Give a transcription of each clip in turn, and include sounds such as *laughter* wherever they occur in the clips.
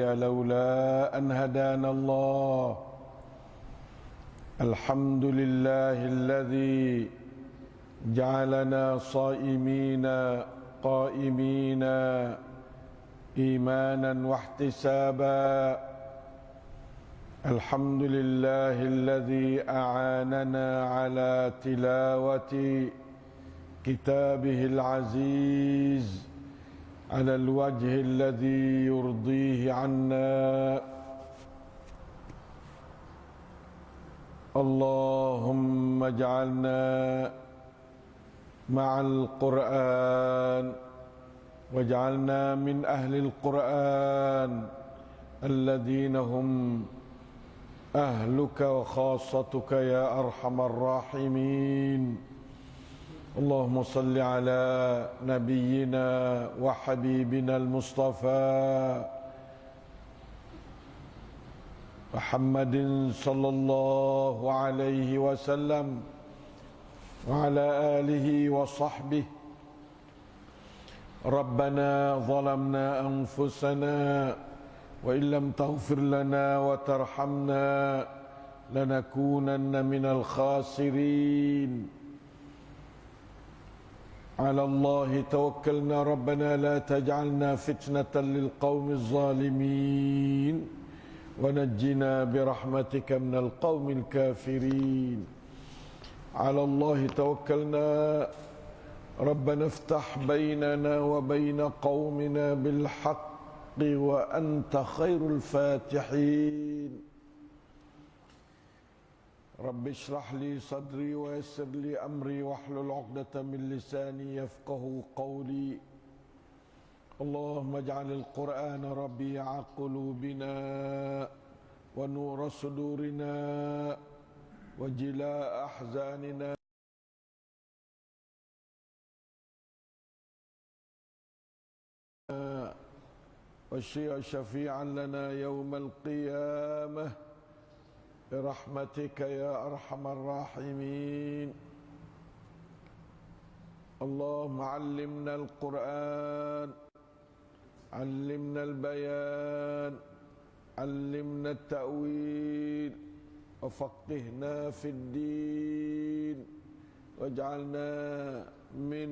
لولا أن هدانا الله. الحمد لله الذي جعلنا صائمين قائمين إيمانا واحتسابا. الحمد لله الذي أعاننا على تلاوة كتابه العزيز. على الوجه الذي يرضيه عنا. اللهم اجعلنا مع القرآن واجعلنا من أهل القرآن الذين هم أهلك وخاصتك يا أرحم الراحمين. اللهم صل على نبينا وحبيبنا المصطفى محمد صلى الله عليه وسلم وعلى آله وصحبه. ربنا ظلمنا أنفسنا وإن لم تغفر لنا وترحمنا لنكونن من الخاسرين. على الله توكلنا ربنا لا تجعلنا فتنة للقوم الظالمين ونجنا برحمتك من القوم الكافرين. على الله توكلنا. ربنا افتح بيننا وبين قومنا بالحق وأنت خير الفاتحين. رب اشرح لي صدري ويسر لي أمري واحلل عقدة من لساني يفقه قولي. اللهم اجعل القرآن ربيع قلوبنا ونور صدورنا وجلاء أحزاننا. وشيع شفيعا لنا يوم القيامة. برحمتك يا أرحم الراحمين. اللهم علمنا القرآن علمنا البيان علمنا التأويل وفقهنا في الدين واجعلنا من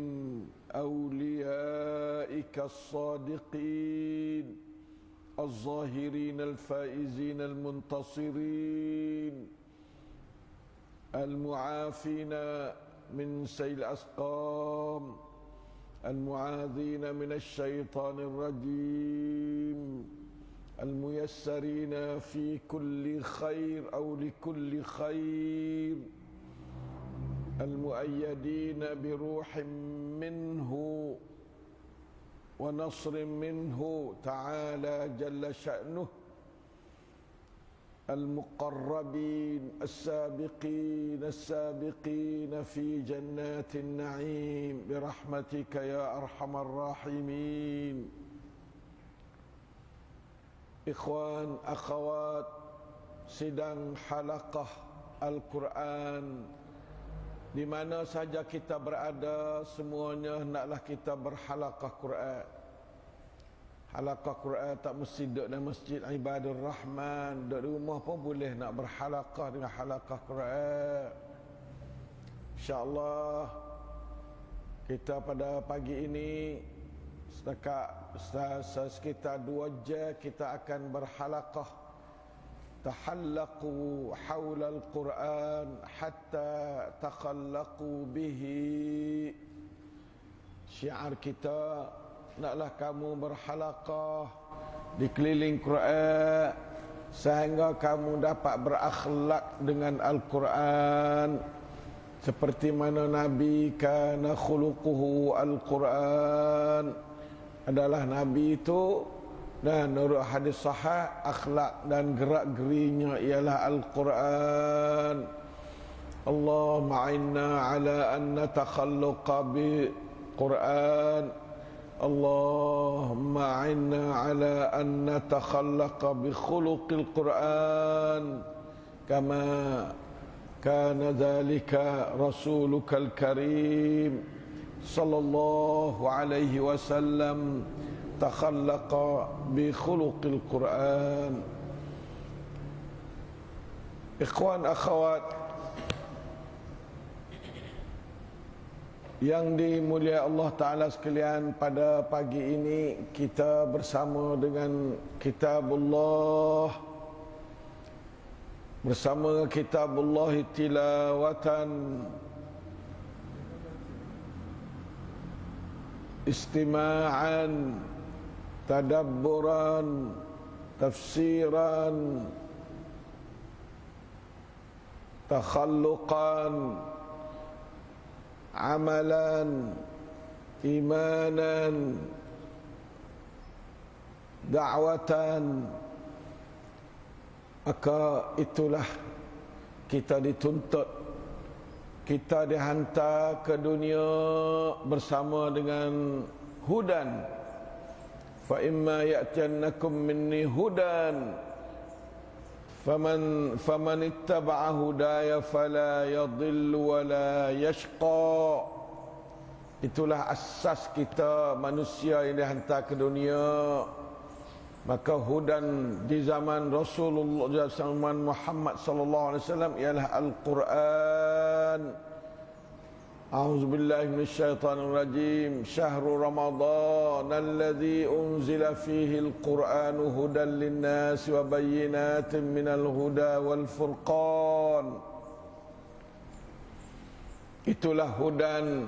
أوليائك الصادقين. الظاهرين الفائزين المنتصرين المعافين من سيل الأسقام المعاذين من الشيطان الرجيم الميسرين في كل خير أو لكل خير المؤيدين بروح منه ونصر منه تعالى جل شأنه المقربين السابقين السابقين في جنات النعيم برحمتك يا أرحم الراحمين. إخوان أخوات sidang halaqah Al-Quran di mana saja kita berada semuanya naklah kita berhalaqah Quran. Halaqah Quran tak mesti duduk dalam masjid ibadur rahman duduk di rumah pun boleh nak berhalaqah dengan halaqah Quran. Insyaallah kita pada pagi ini setakat sekitar dua jam kita akan berhalaqah تحلقوا حول القرآن حتى تخلقوا به syiar kita naklah kamu berhalaqah di keliling Quran sehingga kamu dapat berakhlak dengan Al-Quran seperti mana Nabi kana khuluquhu Al-Quran adalah Nabi itu dan menurut hadis sahih akhlak dan gerak gerinya ialah Al-Quran. Allahumma inna ala an natakhalluqa bi Quran. Allahumma inna ala an natakhallaqa bi khuluqil Quran. Kama kana dhalika rasulukal karim sallallahu alaihi wasallam تخلق بخلق القرآن إخوان أخوات Yang dimulia Allah Ta'ala sekalian pada pagi ini kita bersama dengan kitabullah bersama kitabullah tilawatan istima'an tadabburan tafsiran takhalluqan amalan imanan da'watan. Maka itulah kita dituntut kita dihantar ke dunia bersama dengan hudan fa imma ya'tiyannakum minni hudan. Faman faman ittaba'a hudaya fala yadhillu wa la yashqa. Itulah asas kita manusia yang dihantar ke dunia. Maka hudan di zaman Rasulullah zaman Muhammad sallallahu alaihi wasallam ialah al-Quran أعوذ بالله من الشيطان الرجيم شهر رمضان الذي أنزل فيه القرآن هدى للناس وبينات من الهدى والفرقان Itulah hudan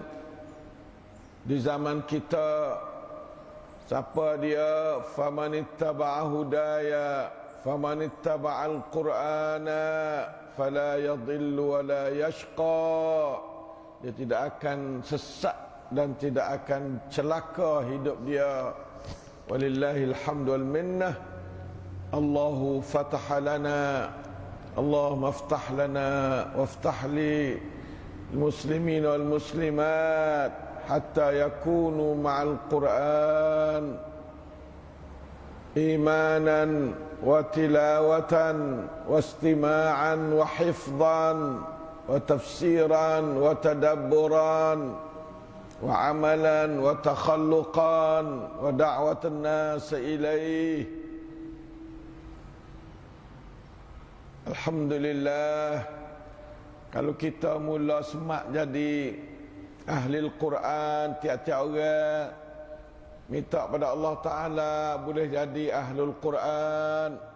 di zaman kita siapa dia faman ittaba'a hudaya faman ittaba'al qur'ana fala yadhillu wa la yashqa dia tidak akan sesat dan tidak akan celaka hidup dia walillahil hamdu wal minnah Allahu fataha lana Allah maftah lana waftah li المسلمين والمسلمات حتى يكونوا مع القرآن إيمانا وتلاوة واستماعا وحفظا وتفسيرا وتدبرا وعملا وتخلقا ودعوة الناس إليه الحمد لله kalau kita mula semak jadi ahli Al-Quran tiap-tiap orang minta pada Allah Taala boleh jadi ahli Al-Quran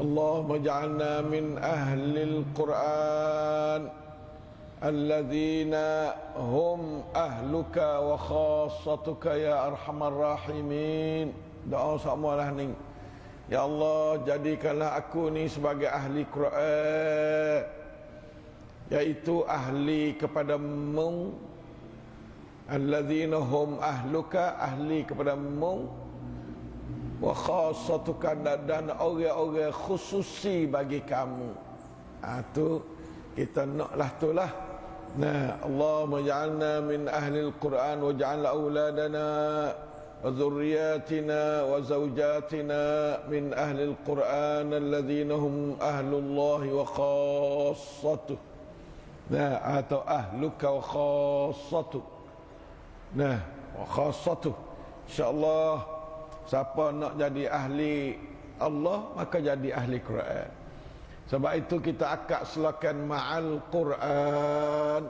اللهم اجعلنا من أهل القرآن الذين هم أهلك وخاصتك يا أرحم الراحمين doa semua lah ni Ya Allah jadikanlah aku ni sebagai ahli Quran Iaitu ahli kepada mu Alladzina hum ahluka ahli kepada mu wa khassatuka dan orang-orang khususi bagi kamu. Ha, tu kita naklah tu lah. Nah, Allah maj'alna min ahli al-Quran wa ja'al auladana wa dhurriyyatina wa zawjatina min ahli al-Quran alladhina hum ahlullah wa khassatuh. Nah, atau ahluka wa khassatuh. Nah, wa khassatuh. Insya-Allah Siapa nak jadi ahli Allah maka jadi ahli Quran. Sebab itu kita akak selakan ma'al Quran.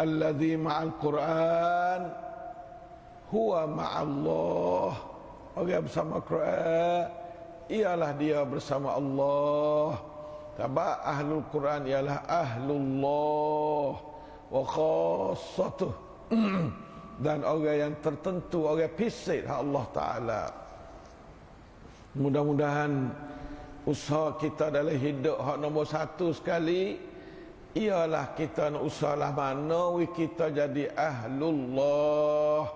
Alladhi ma'al Quran huwa ma'allah. Orang bersama Quran ialah dia bersama Allah. Sebab ahlul Quran ialah ahlullah wa khassatuh. *clears throat* dan orang yang tertentu orang pisik Allah Taala. Mudah-mudahan usaha kita dalam hidup hak nombor satu sekali ialah kita nak usahalah mana kita jadi ahlullah.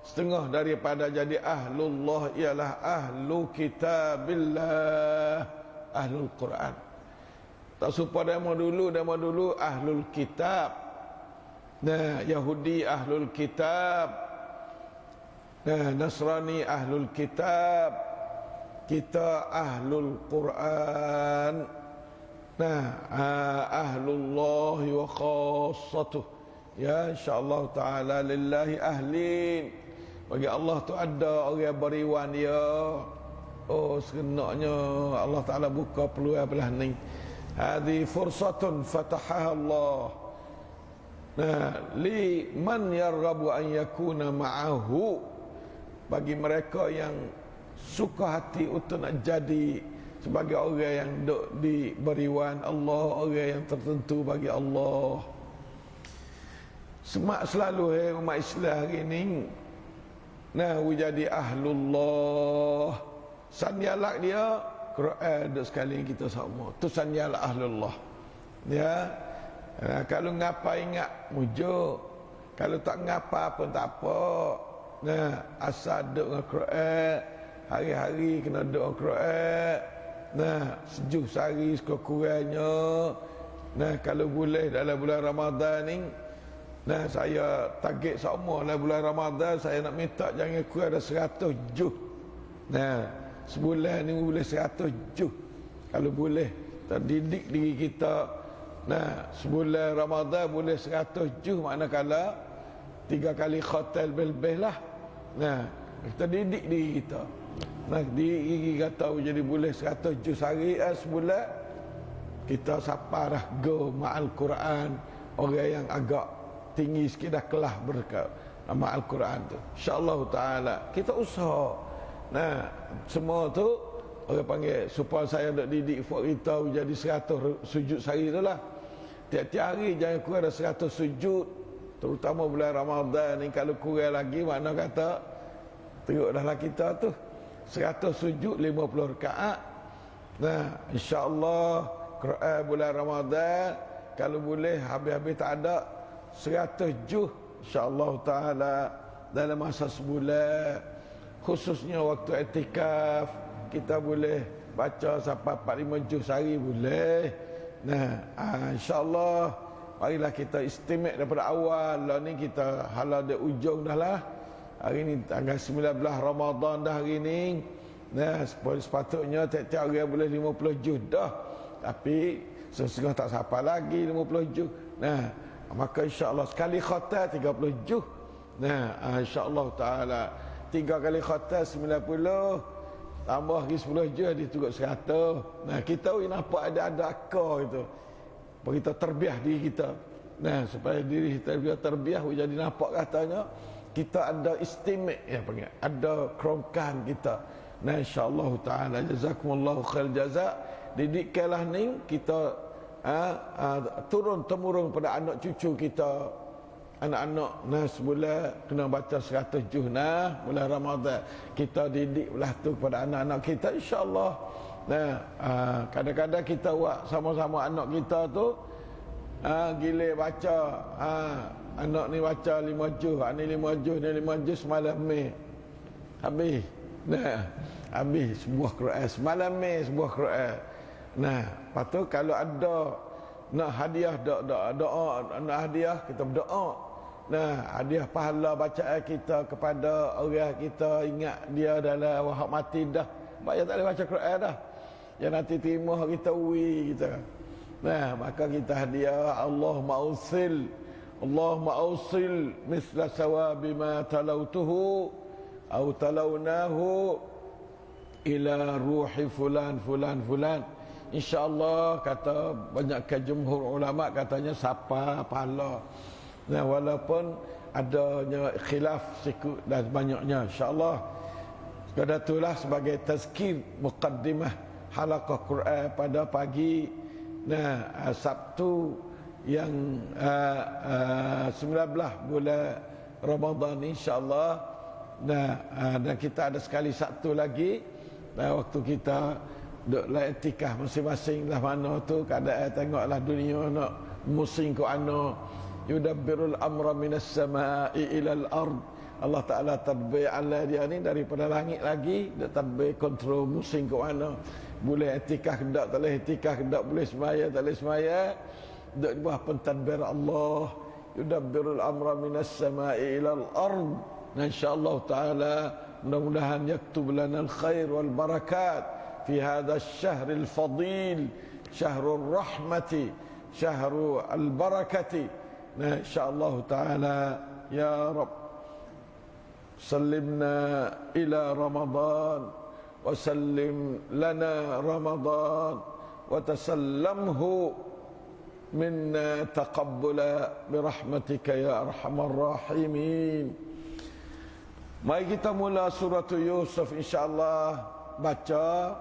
Setengah daripada jadi ahlullah ialah ahlu kitabillah ahlul Quran. Tak supaya demo dulu demo dulu ahlul kitab Nah, Yahudi ahlul kitab. Nah, Nasrani ahlul kitab. Kita ahlul Quran. Nah, ahlullah wa khassatuh. Ya insyaallah taala lillahi ahlin bagi Allah tu ada orang beriwan dia oh sekenaknya Allah Taala buka peluang belah ni hadhi fursatun fatahaha Allah nah li man yarghabu an yakuna ma'ahu bagi mereka yang suka hati untuk nak jadi sebagai orang yang duk diberiwan Allah orang yang tertentu bagi Allah semak selalu hey, umat Islam hari ini Nah, jadi ahlullah. Sandialak dia Quran duk sekali kita semua. Tu sandialak ahlullah. Ya. Nah, kalau ngapa ingat mujuk. Kalau tak ngapa pun tak apa. Nah, asal duk dengan Quran. Hari-hari kena duk dengan Quran. Nah, sejuk sehari sekurang-kurangnya. Nah, kalau boleh dalam bulan Ramadan ni Nah, saya target semua lah bulan Ramadan saya nak minta jangan kurang ada 100 juh. Nah, sebulan ni boleh 100 juh. Kalau boleh terdidik diri kita. Nah, sebulan Ramadan boleh 100 juh manakala tiga kali khotel bel-bel lah. Nah, kita didik diri kita. Nah, diri kata jadi boleh 100 juh sehari eh, sebulan. Kita sapa dah go ma'al Quran orang yang agak tinggi sikit dah kelah berkat nama Al-Quran tu. InsyaAllah ta'ala. Kita usaha. Nah, semua tu orang panggil supaya saya nak didik buat kita jadi seratus sujud sehari tu lah. Tiap-tiap hari jangan kurang ada seratus sujud. Terutama bulan Ramadan ni kalau kurang lagi mana kata teruk dah lah kita tu. Seratus sujud lima puluh rakaat. Nah, insyaAllah Quran bulan Ramadan kalau boleh habis-habis tak ada seratus juh insyaAllah ta'ala dalam masa sebulan khususnya waktu etikaf kita boleh baca sampai 45 juh sehari boleh. Nah ah, insyaAllah marilah kita istimewa daripada awal. Lah ni kita halal di ujung dah lah. Hari ni tanggal 19 Ramadan dah hari ni. Nah sepatutnya tiap-tiap hari boleh 50 juh dah. Tapi sesungguhnya tak siapa lagi 50 juh nah maka insya-Allah sekali khatam 30 juh nah ah, insya-Allah taala tiga kali khatam 90 tambah lagi 10 juh dia turut 100 nah kita ni nampak ada ada akar itu. Kita terbiah diri kita. Nah supaya diri kita biar terbiah jadi nampak katanya kita ada istimewa ya panggil. Ada kerongkan kita. Nah insya-Allah taala jazakumullahu khair jazak. Didikkanlah ni kita ha, ha, turun temurun pada anak cucu kita anak-anak nah sebulan kena baca 100 juh nah bulan Ramadan. Kita didik belah tu kepada anak-anak kita insyaallah. Nah ha, kadang-kadang kita buat sama-sama anak kita tu ha, gile baca ha, anak ni baca 5 juh ni 5 juh ni 5 juh semalam ni habis. Nah habis sebuah Quran semalam ni sebuah Quran. Nah, patut kalau ada nak hadiah doa doa nak hadiah kita berdoa. Nah, hadiah pahala bacaan kita kepada orang kita ingat dia dalam wahab mati dah. Banyak tak boleh baca Quran dah. Yang nanti terima kita ui kita. Nah, maka kita hadiah Allah mausil Allah mausil misla sawabi ma talautuhu au talaunahu ila ruhi fulan fulan fulan. InsyaAllah kata banyak jumhur ulama katanya siapa pahala. Nah, walaupun adanya khilaf sikit dan banyaknya insyaAllah. Pada itulah sebagai tazkir muqaddimah halaqah Quran pada pagi nah Sabtu yang uh, uh, 19 bulan Ramadan insyaAllah. Nah, uh, dan kita ada sekali Sabtu lagi. Nah, waktu kita duk la etikah masing-masing lah mana tu keadaan tengoklah dunia nak musim ku ana yudabbirul amra minas sama'i ilal ard. Allah Ta'ala tadbir ala dia ni daripada langit lagi. Dia tadbir kontrol musim ke mana. Boleh etikah ke tak boleh etikah ke tak boleh semaya tak boleh semaya. Duk di bawah pentadbir Allah. Yudabbirul amra minas sama'i ilal ard. Dan insyaAllah Ta'ala mudah-mudahan yaktub lana al-khair wal-barakat fi hadha syahril fadil syahrul rahmati syahrul al-barakati شاء الله تعالى يا رب سلمنا إلى رمضان وسلم لنا رمضان وتسلمه منا تقبلا برحمتك يا أرحم الراحمين Mari kita mula surah Yusuf insya-Allah baca.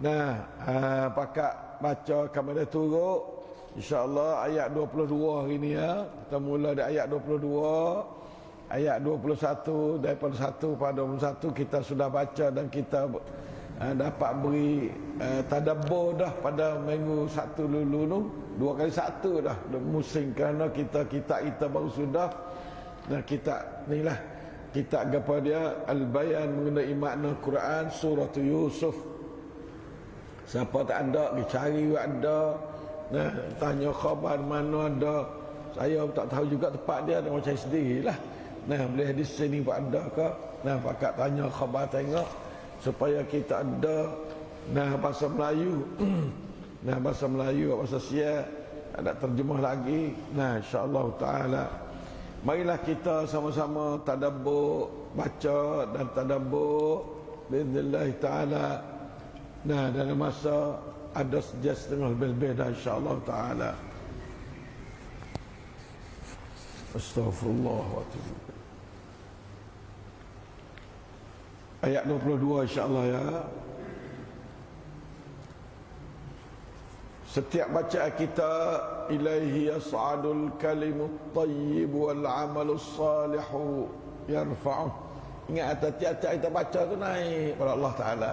Nah, ha, pakak baca kami dah turut. Insya-Allah ayat 22 hari ni ya. Kita mula dari ayat 22 ayat 21 daripada 1 pada 21 kita sudah baca dan kita uh, dapat beri uh, tadabbur dah pada minggu satu dulu tu. Dua kali satu dah musim kerana kita kita kita baru sudah. Dan kita ni lah kita kepada dia al-bayan mengenai makna Quran surah Yusuf. Siapa tak ada dicari ada nah tanya khabar mana ada saya tak tahu juga tempat dia ada macam sendirilah Nah, boleh di sini pun ada ke? Nah, pakat tanya khabar tengok supaya kita ada nah bahasa Melayu. *clears throat* nah, bahasa Melayu, bahasa Sia ada terjemah lagi. Nah, insya-Allah taala marilah kita sama-sama tadabbur, baca dan tadabbur taala. Nah, dalam masa ada sejak setengah lebih-lebih dah insya-Allah taala. Astaghfirullah wa Ayat 22 insya-Allah ya. Setiap baca kita ilaihi yas'adul kalimut tayyib wal amalus salih yarfa'u. Ingat tiap-tiap kita baca tu naik pada Allah Taala.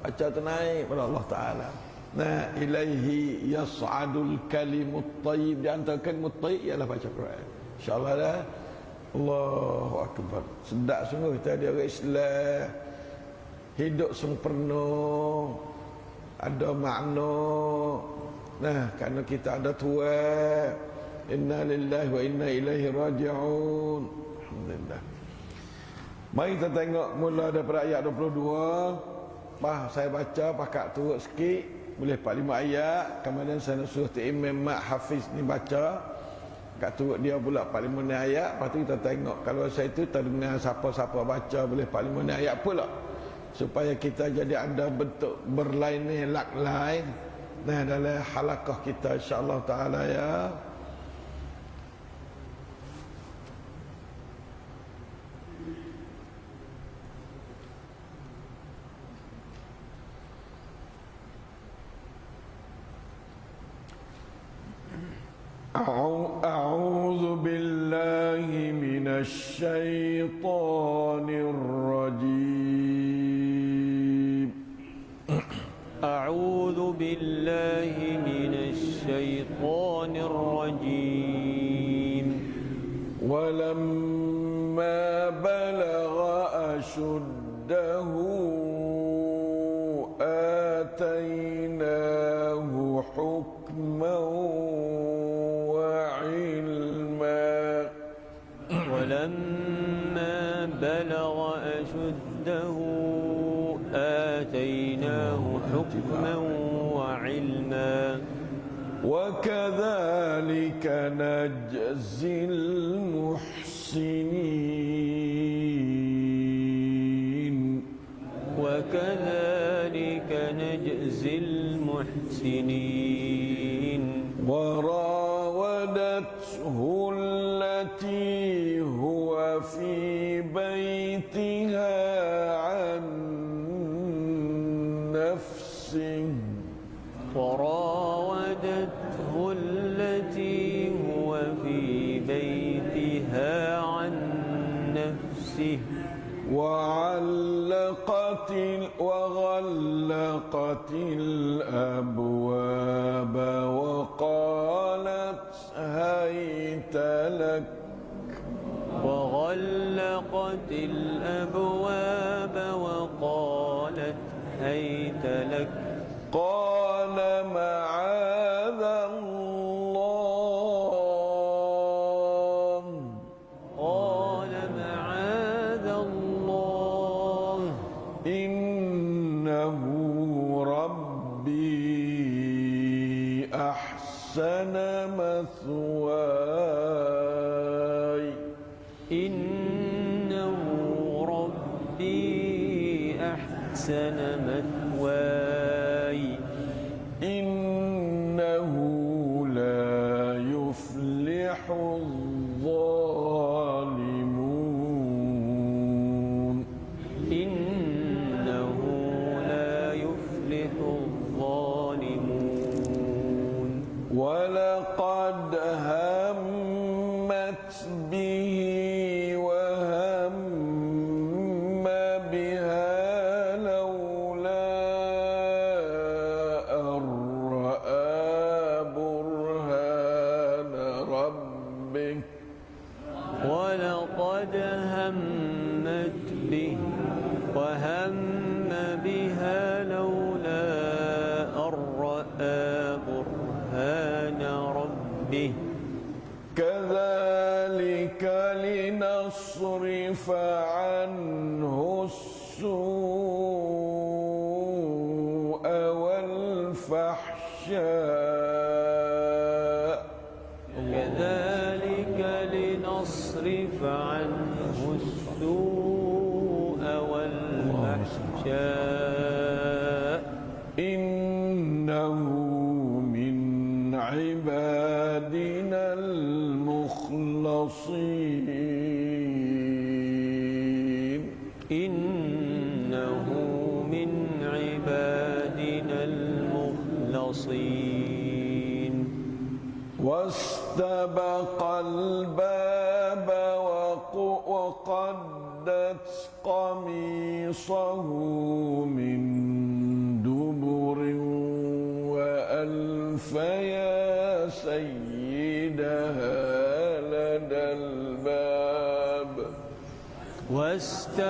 Baca tu naik pada Allah Taala. Nah, ilaihi yas'adul kalimut tayyib. Di antara kalimut tayyib ialah baca Quran. Insya-Allah dah. Allahu Akbar. Sedap sungguh kita ada orang Islam. Hidup sempurna. Ada makna. Nah, kerana kita ada tua Inna lillahi wa inna ilaihi raji'un. Alhamdulillah. Mari kita tengok mula daripada ayat 22 Bah, saya baca pakat turut sikit Boleh 45 ayat. Kemudian saya suruh Imam Mak Hafiz ni baca. Kat turut dia pula 45 ayat. Lepas tu kita tengok. Kalau saya itu terdengar siapa-siapa baca Boleh 45 ayat pula. Supaya kita jadi ada bentuk berlain lak lain Nah dalam halakah kita insyaAllah ta'ala ya أعوذ بالله من الشيطان الرجيم. أعوذ بالله من الشيطان الرجيم. ولما بلغ أشده آتيناه حكما ولما بلغ أشده آتيناه حكما وعلما وكذلك نجزي المحسنين. وكذلك نجزي المحسنين. بيتها عن نفسه. وراودته التي هو في بيتها عن نفسه. وعلقت وغلقت الأبواب وقالت وغلقت الأبواب وقالت هيت لك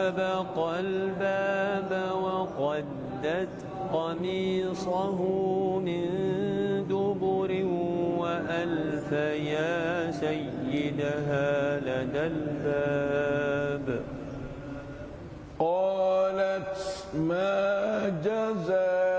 فسبق الباب وقدت قميصه من دبر وألف يا سيدها لدى الباب. قالت ما جزاك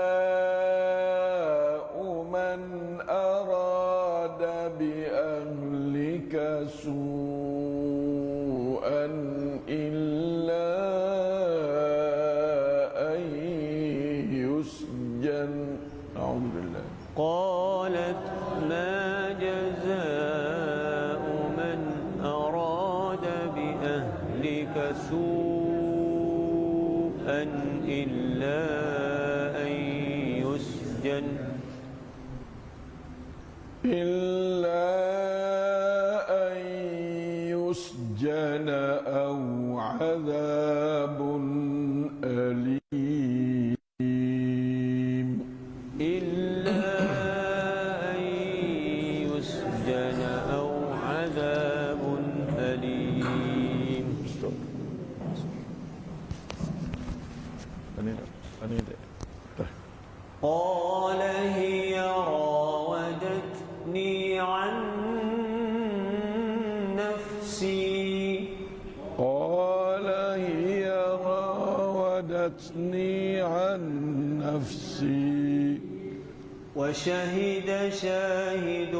وشهد شاهد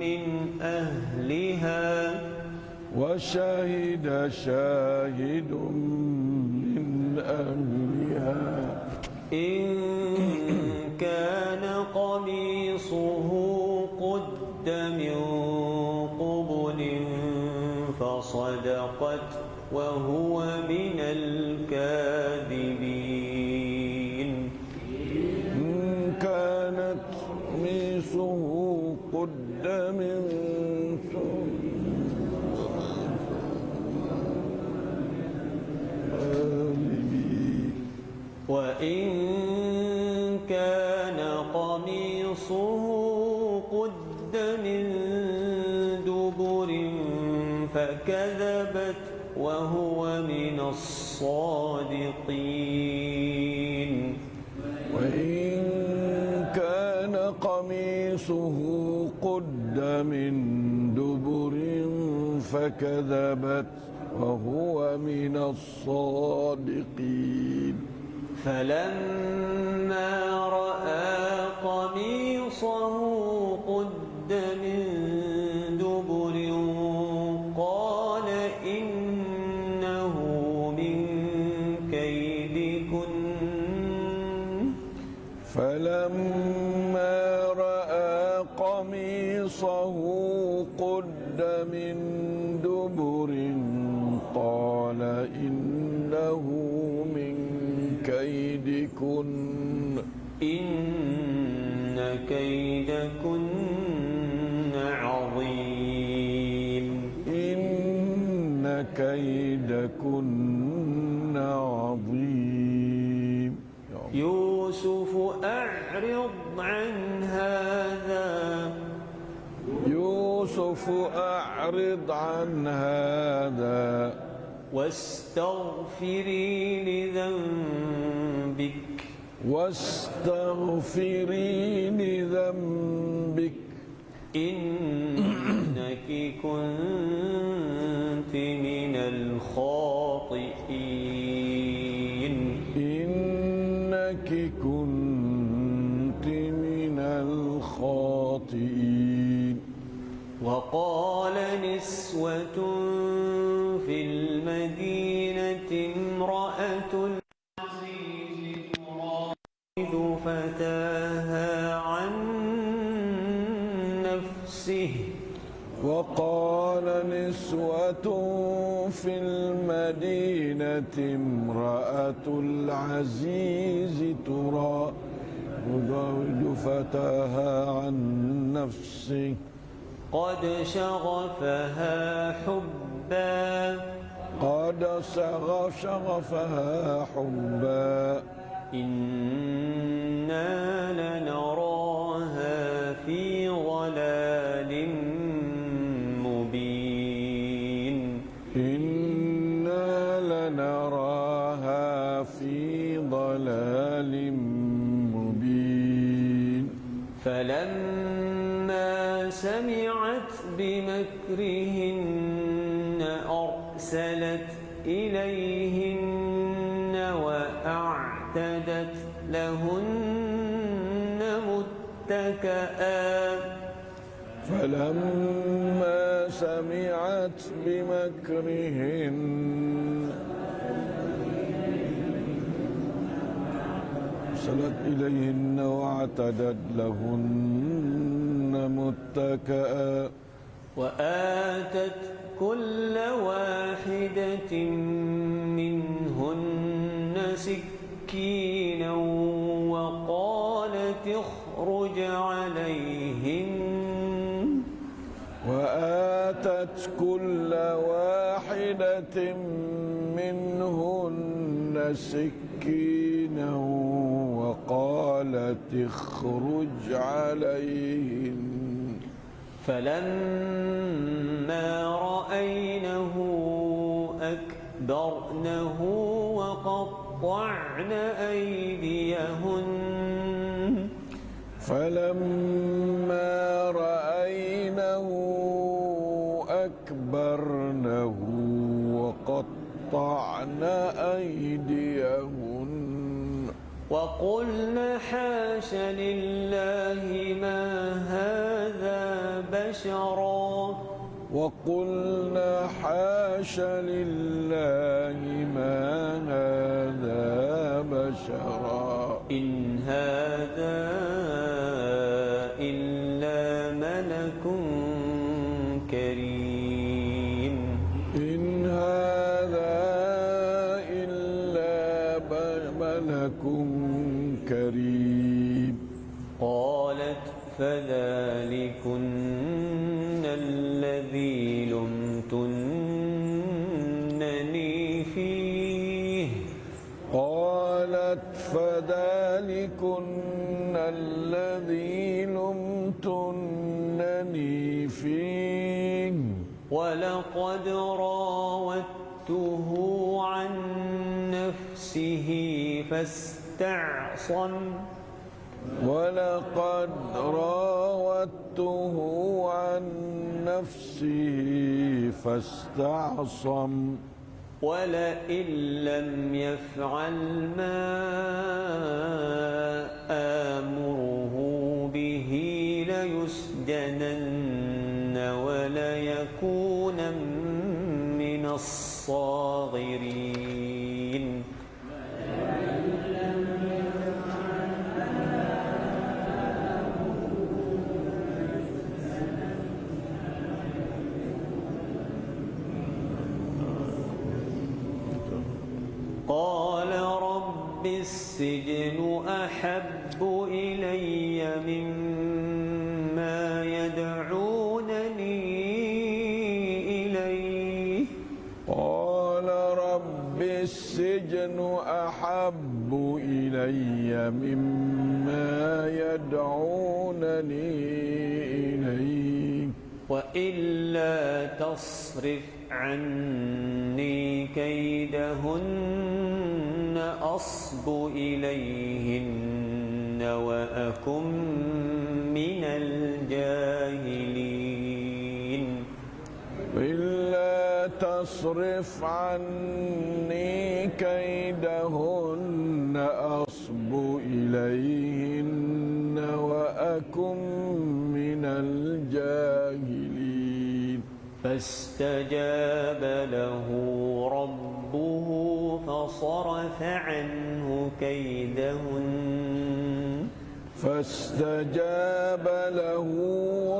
من أهلها. وشهد شاهد من أهلها. إن كان قميصه قد من قبل فصدقت وهو الصادقين وإن كان قميصه قد من دبر فكذبت وهو من الصادقين. فلما رأى قميصه قد من أعرض عن هذا. واستغفري لذنبك. واستغفري لذنبك. إنك كنت من الخاطئين. وقال نسوة في المدينة امرأة العزيز تراود فتاها عن نفسه. وقال نسوة في المدينة امرأة العزيز ترى تراود فتاها عن نفسه. قد شغفها حبا. قد شغف شغفها حبا. إنا لنراها في ضلال مبين. إنا لنراها في ضلال مبين. فلما سمعت بمكرهن أرسلت إليهن وأعتدت لهن متكئا فلما سمعت بمكرهن أرسلت إليهن واعتدت لهن متكئا وآتت كل واحدة منهن سكينا وقالت اخرج عليهن. وآتت كل واحدة منهن سكينا وقالت اخرج عليهن. فلما رأينه أكبرنه وقطعن أيديهن. فلما رأينه أكبرنه وقطعن أيديهن. وقلن حاش لله ما هذا بشرا وقلنا حاش لله ما هذا بشرا. إن هذا ولقد راودته عن نفسه فاستعصم. ولقد راودته عن نفسه فاستعصم. ولئن لم يفعل ما آمره به ليسجنن. الصاغرين. قال رب السجن أحب إلي مما يدعونني إليه وإلا تصرف عني كيدهن أصب إليهن وأكن من الجاهلين. إلا تصرف عني كيدهن أصب إليهن وأكن من الجاهلين. فاستجاب له ربه فصرف عنه كيدهن. فاستجاب له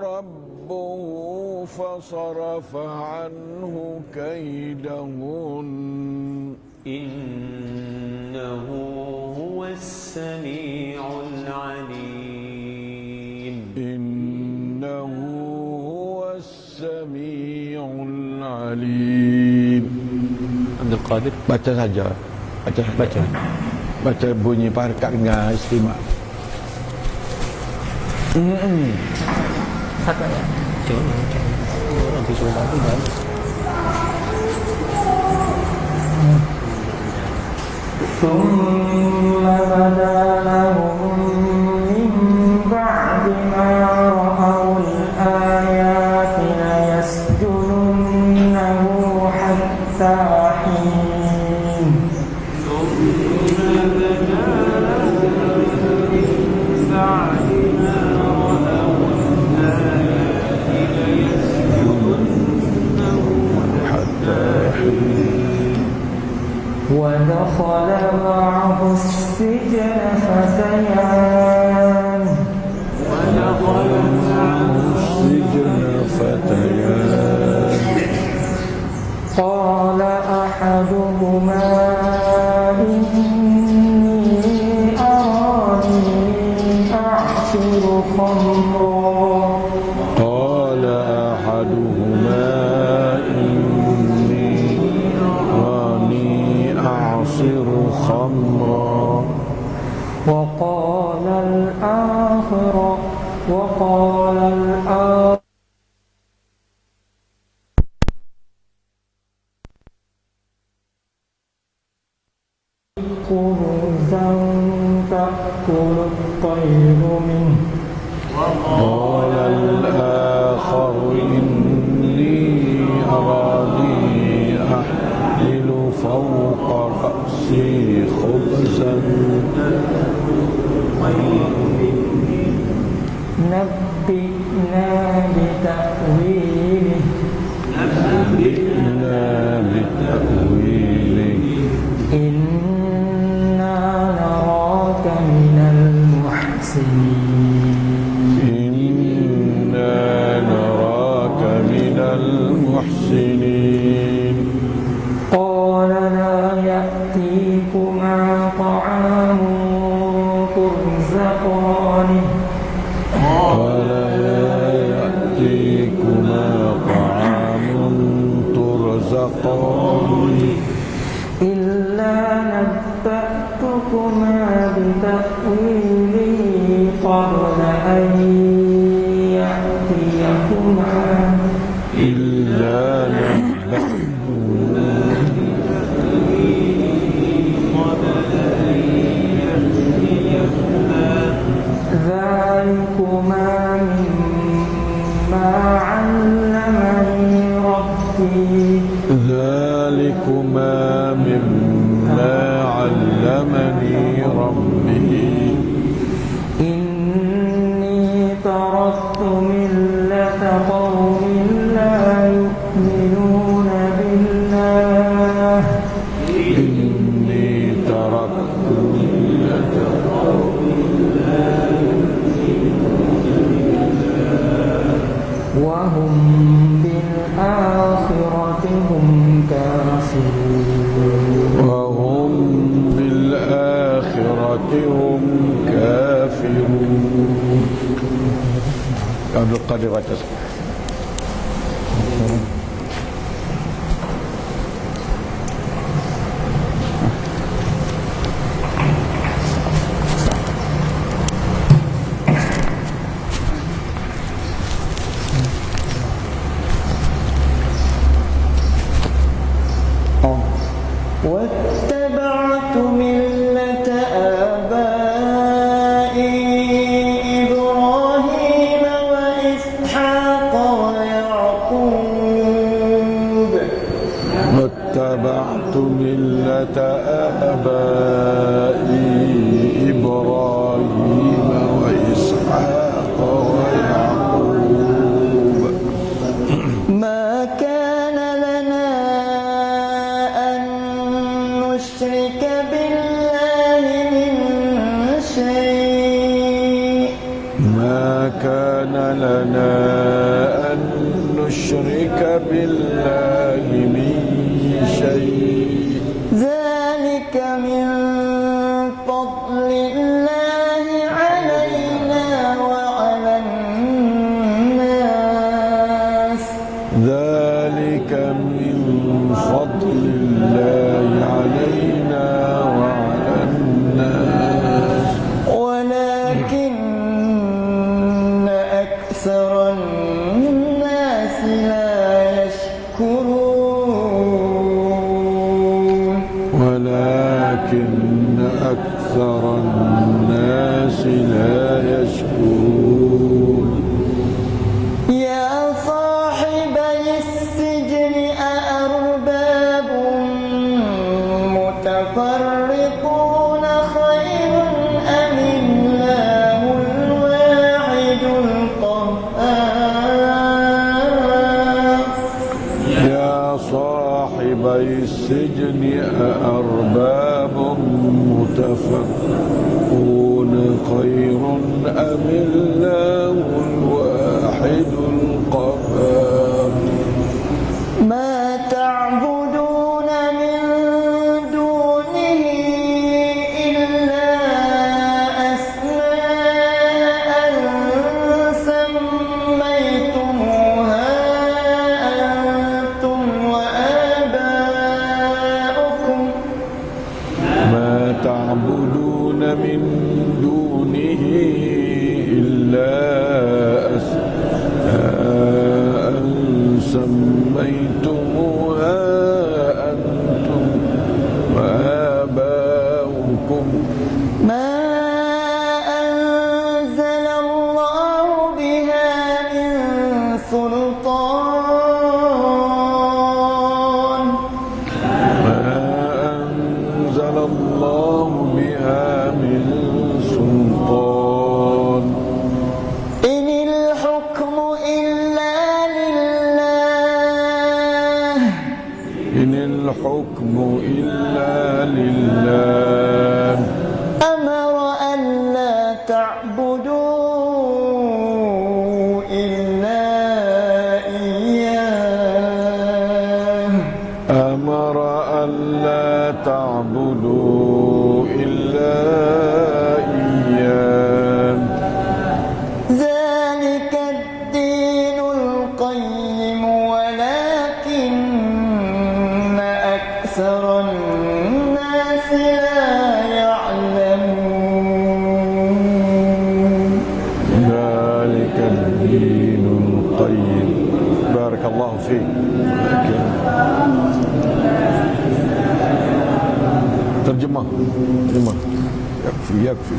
ربه فصرف عنه كيدهن. إنه هو السميع العليم إنه هو السميع العليم Abdul Qadir Baca saja Baca saja. baca. Baca bunyi parkat dengan istimak Satu ayat. Cuma nanti suruh bantu ثم بدا لهم من بعد ما ودخل معه السجن فتيان. السجن فتيان قال أحدهما خبزا تأكل الطير منه. قال الآخر إني أراني أحمل فوق رأسي خبزا. نبئنا بتأويله إنا بتأويله عبد القادر عكاظ والناس لا يشكرون. ولكن أكثر الناس لا يكفي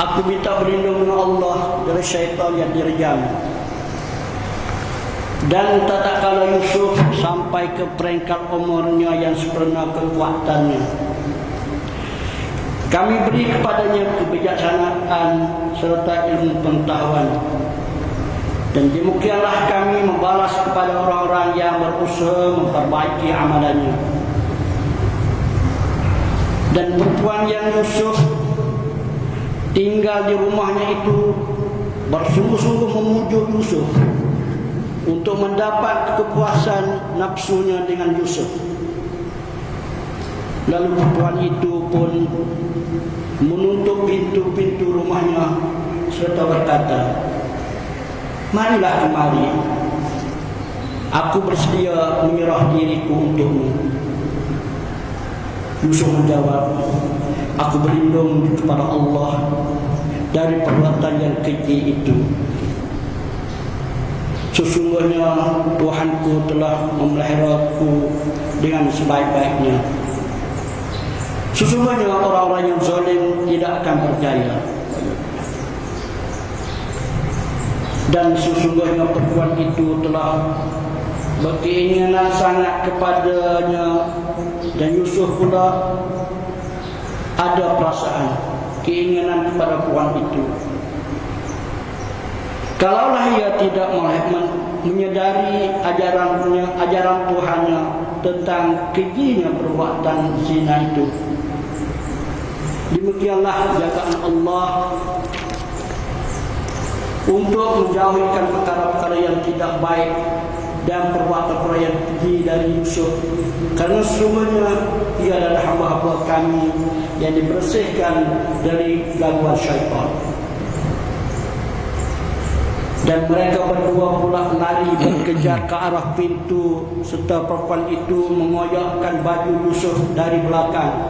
Aku minta berlindung dengan Allah dari syaitan yang direjam Dan tak tak kalau Yusuf sampai ke peringkat umurnya yang sepenuh kekuatannya kami beri kepadanya kebijaksanaan serta ilmu pengetahuan. Dan demikianlah kami membalas kepada orang-orang yang berusaha memperbaiki amalannya. Dan perempuan yang Yusuf tinggal di rumahnya itu bersungguh-sungguh memujuk Yusuf untuk mendapat kepuasan nafsunya dengan Yusuf. Lalu perempuan itu pun menutup pintu-pintu rumahnya serta berkata, Marilah kemari, aku bersedia menyerah diriku untukmu. Yusuf menjawab, aku berlindung kepada Allah dari perbuatan yang keji itu. Sesungguhnya Tuhanku telah memeliharaku dengan sebaik-baiknya. Sesungguhnya orang-orang yang zalim tidak akan berjaya. Dan sesungguhnya perempuan itu telah berkeinginan sangat kepadanya dan Yusuf pula ada perasaan keinginan kepada perempuan itu. Kalaulah ia tidak menyedari ajarannya, ajaran Tuhannya tentang kejinya perbuatan zina itu. Demikianlah jagaan Allah untuk menjauhkan perkara-perkara yang tidak baik dan perbuatan-perbuatan yang keji dari Yusuf. Karena semuanya ia adalah hamba-hamba kami yang dibersihkan dari gangguan syaitan dan mereka berdua pula lari berkejar ke arah pintu serta perempuan itu mengoyakkan baju Yusuf dari belakang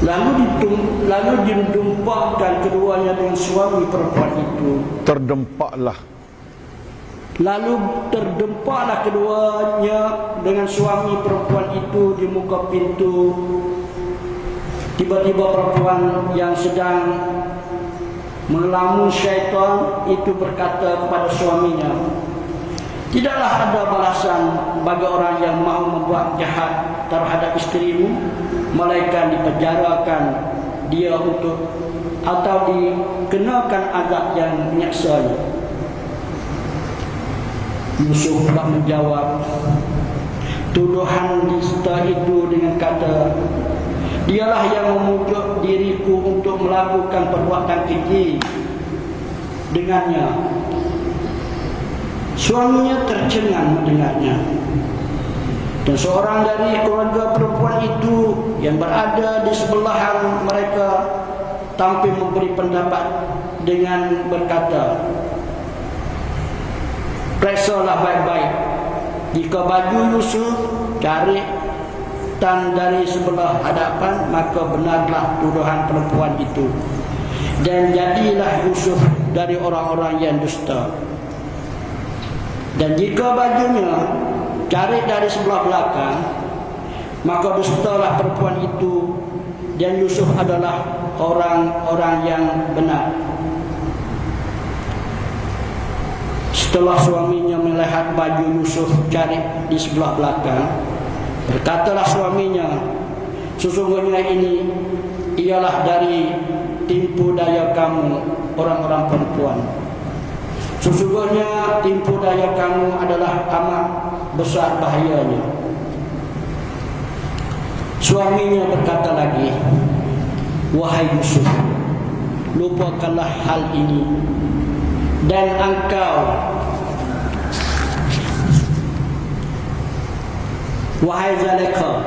lalu ditum, lalu didempakkan keduanya dengan suami perempuan itu. Terdempaklah lalu terdempaklah keduanya dengan suami perempuan itu di muka pintu. Tiba-tiba perempuan yang sedang Melamun syaitan itu berkata kepada suaminya Tidaklah ada balasan bagi orang yang mahu membuat jahat terhadap isterimu Melainkan dipenjarakan dia untuk Atau dikenakan azab yang menyaksa Yusuf pula menjawab Tuduhan dista itu dengan kata Dialah yang memujuk diriku untuk melakukan perbuatan keji dengannya. Suaminya tercengang mendengarnya. Dan seorang dari keluarga perempuan itu yang berada di sebelahan mereka tampil memberi pendapat dengan berkata, Periksalah baik-baik. Jika baju Yusuf cari dan dari sebelah hadapan maka benarlah tuduhan perempuan itu dan jadilah Yusuf dari orang-orang yang dusta dan jika bajunya cari dari sebelah belakang maka dustalah perempuan itu dan Yusuf adalah orang-orang yang benar setelah suaminya melihat baju Yusuf cari di sebelah belakang Berkatalah suaminya, sesungguhnya ini ialah dari timpu daya kamu orang-orang perempuan. Sesungguhnya timpu daya kamu adalah amat besar bahayanya. Suaminya berkata lagi, Wahai Yusuf, lupakanlah hal ini dan engkau Wahai Zaleka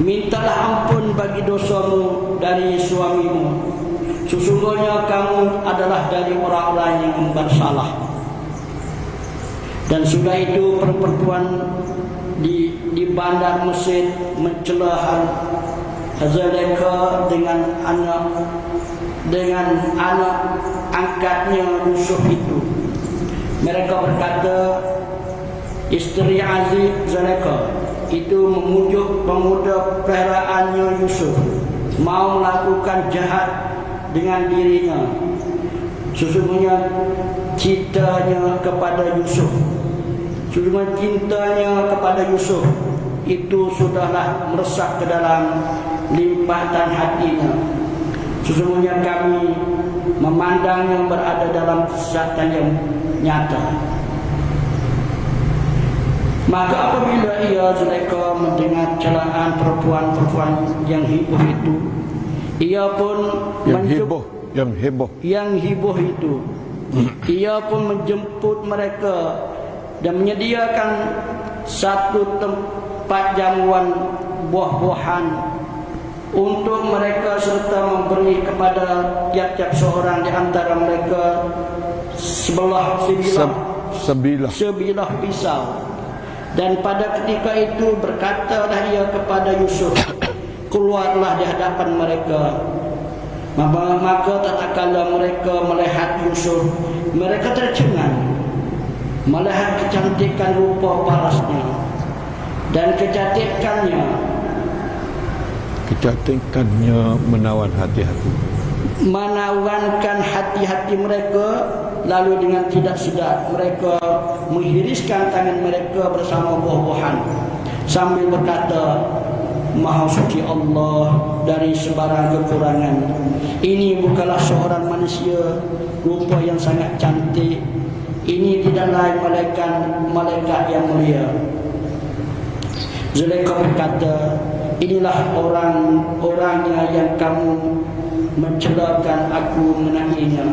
Mintalah ampun bagi dosamu dari suamimu Sesungguhnya kamu adalah dari orang-orang yang bersalah Dan sudah itu perempuan di di bandar Mesir mencela Zaleka dengan anak dengan anak angkatnya Yusuf itu mereka berkata Isteri Aziz Zaleka itu memujuk pemuda peliharaannya Yusuf mau melakukan jahat dengan dirinya. Sesungguhnya cintanya kepada Yusuf, sesungguhnya cintanya kepada Yusuf itu sudahlah meresap ke dalam limpatan hatinya. Sesungguhnya kami memandangnya berada dalam kesesatan yang nyata. Maka apabila ia Zulaikha mendengar celaan perempuan-perempuan yang heboh itu, ia pun Yang heboh, yang heboh. yang heboh itu. Ia pun menjemput mereka dan menyediakan satu tempat jamuan buah-buahan untuk mereka serta memberi kepada tiap-tiap seorang di antara mereka sebelah sebilah Se sebilah. sebilah pisau. Dan pada ketika itu berkatalah ia kepada Yusuf, *coughs* keluarlah di hadapan mereka. Maka, maka tak kala mereka melihat Yusuf, mereka tercengang. Melihat kecantikan rupa parasnya dan kecantikannya. Kecantikannya menawan hati-hati. menawankan hati-hati mereka lalu dengan tidak sedar mereka menghiriskan tangan mereka bersama buah-buahan. Sambil berkata Maha suci Allah dari sebarang kekurangan ini bukanlah seorang manusia rupa yang sangat cantik ini tidak lain malaikat malaikat yang mulia Zulaikha berkata, inilah orang-orangnya yang kamu mencelakan aku menanginya.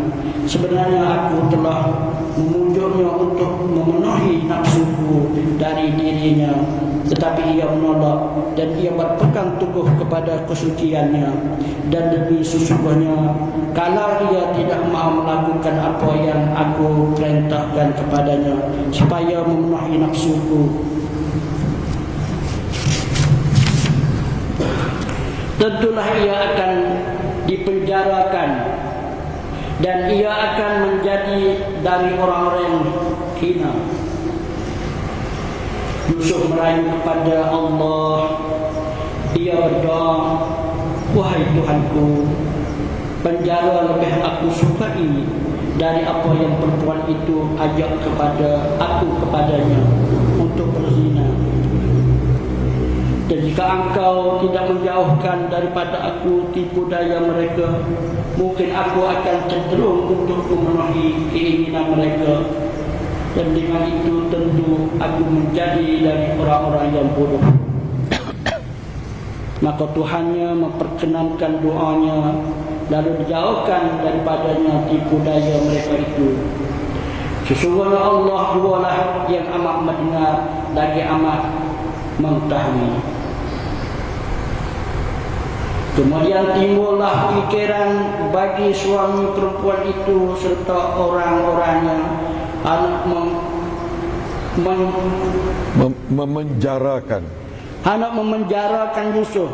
Sebenarnya aku telah memujuknya untuk memenuhi nafsuku dari dirinya. Tetapi ia menolak dan ia berpegang teguh kepada kesuciannya. Dan demi sesungguhnya, kalau ia tidak mahu melakukan apa yang aku perintahkan kepadanya, supaya memenuhi nafsuku, tentulah ia akan dipenjarakan dan ia akan menjadi dari orang-orang yang hina. Yusuf merayu kepada Allah. Ia berdoa, Wahai Tuhanku, penjara lebih aku sukai dari apa yang perempuan itu ajak kepada aku kepadanya untuk berzina. Dan jika engkau tidak menjauhkan daripada aku tipu daya mereka, mungkin aku akan cenderung untuk memenuhi keinginan mereka. Dan dengan itu tentu aku menjadi dari orang-orang yang bodoh. *coughs* Maka Tuhannya memperkenankan doanya lalu dijauhkan daripadanya tipu daya mereka itu. Sesungguhnya Allah jualah yang amat mendengar lagi amat mengetahui. Kemudian timbullah pikiran bagi suami perempuan itu serta orang-orangnya mem, mem, Mem memenjarakan. hendak memenjarakan Yusuf.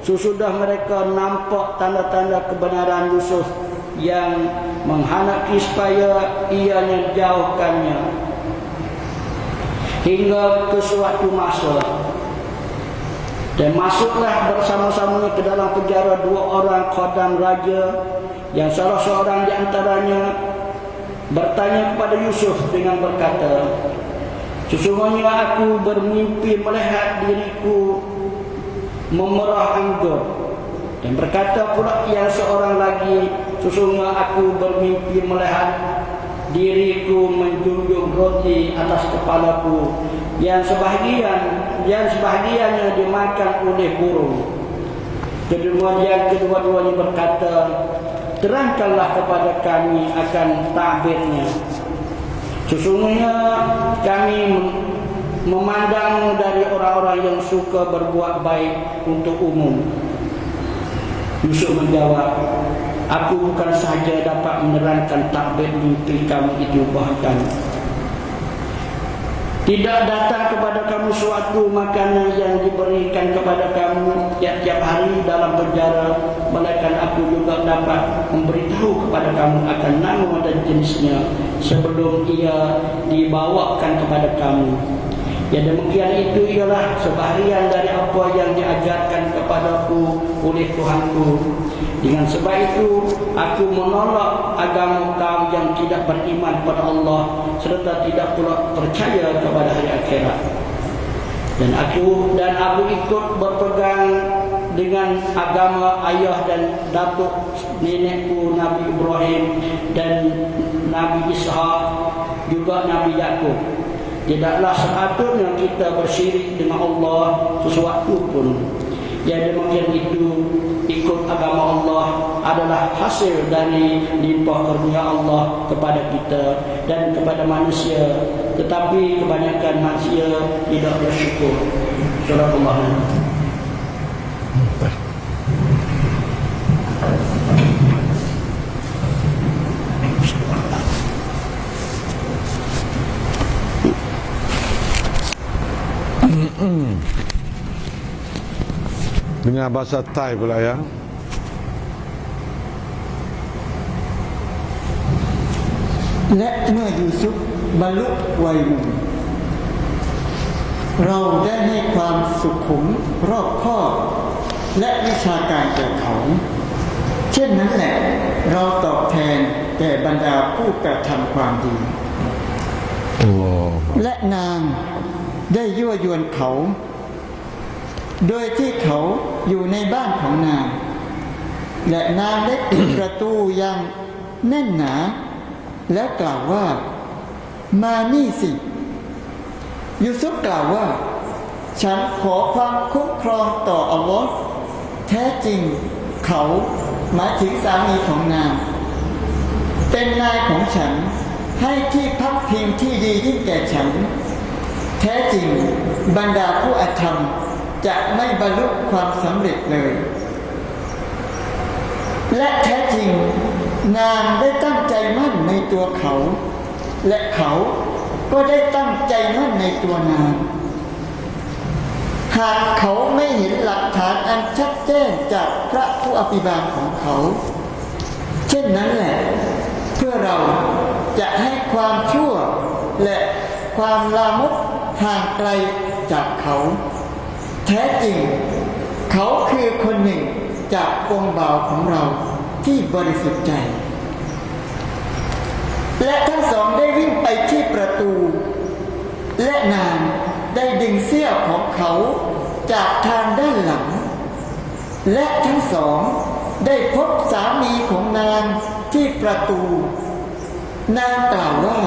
Sesudah mereka nampak tanda-tanda kebenaran Yusuf yang menghanaki supaya ianya jauhkannya hingga ke suatu masa dan masuklah bersama-sama ke dalam penjara dua orang khodam raja yang salah seorang di antaranya bertanya kepada Yusuf dengan berkata Sesungguhnya aku bermimpi melihat diriku memerah anggur dan berkata pula yang seorang lagi sesungguhnya aku bermimpi melihat diriku menjunjung roti atas kepalaku. Yang sebahagian yang sebahagiannya dimakan oleh burung kedua-duanya berkata terangkanlah kepada kami akan takbirnya Sesungguhnya kami memandangmu dari orang-orang yang suka berbuat baik untuk umum. Yusuf menjawab, aku bukan sahaja dapat menerangkan takbir mimpi kamu itu bahkan tidak datang kepada kamu suatu makanan yang diberikan kepada kamu tiap-tiap hari dalam penjara Melainkan aku juga dapat memberitahu kepada kamu akan nama dan jenisnya Sebelum ia dibawakan kepada kamu Ya demikian itu ialah sebahagian dari apa yang diajarkan kepadaku oleh Tuhanku. Dengan sebab itu aku menolak agama kaum yang tidak beriman pada Allah serta tidak pula percaya kepada hari akhirat. Dan aku dan aku ikut berpegang dengan agama ayah dan datuk nenekku Nabi Ibrahim dan Nabi Ishak juga Nabi Yakub. Tidaklah sepatutnya kita bersyirik dengan Allah sesuatu pun. Yang demikian itu ikut agama Allah adalah hasil dari limpah karunia Allah kepada kita dan kepada manusia. Tetapi kebanyakan manusia tidak bersyukur. Surah Allah. Dengan bahasa Thai pula ya. และเมื่อยูซุฟบรรลุวัยหนุ่มเราได้ให้ความสุขุมรอบคอบและวิชาการแก่เขา เช่นนั้นแหละ เราตอบแทนแก่บรรดาผู้กระทำความดี Allah. และนางได้ยั่วยวนเขา โดยที่เขาอยู่ในบ้านของนาง และนางได้ปิดประตูอย่างแน่นหนา แล้วกล่าวว่า มานี่สิ ยูซุฟกล่าวว่า ฉันขอความคุ้มครองต่ออัลลอฮ์แท้จริงเขาหมายถึงสามีของนาง เป็นนายของฉันให้ที่พักพิงที่ดียิ่งแก่ฉัน แท้จริงบรรดาผู้อธรรม จะไม่บรรลุความสำเร็จเลย และแท้จริงนางได้ตั้งใจมั่นในตัวเขา และเขาก็ได้ตั้งใจมั่นในตัวนาง หากเขาไม่เห็นหลักฐานอันชัดแจ้งจากพระผู้อภิบาลของเขา เช่นนั้นแหละ เพื่อเราจะให้ความชั่วและความลามกห่างไกลจากเขา แท้จริง เขาคือคนหนึ่งจากองค์บ่าวของเราที่บริสุทธิ์ใจ และทั้งสองได้วิ่งไปที่ประตู และนางได้ดึงเสื้อของเขาจากทางด้านหลัง และทั้งสองได้พบสามีของนางที่ประตู นางกล่าวว่า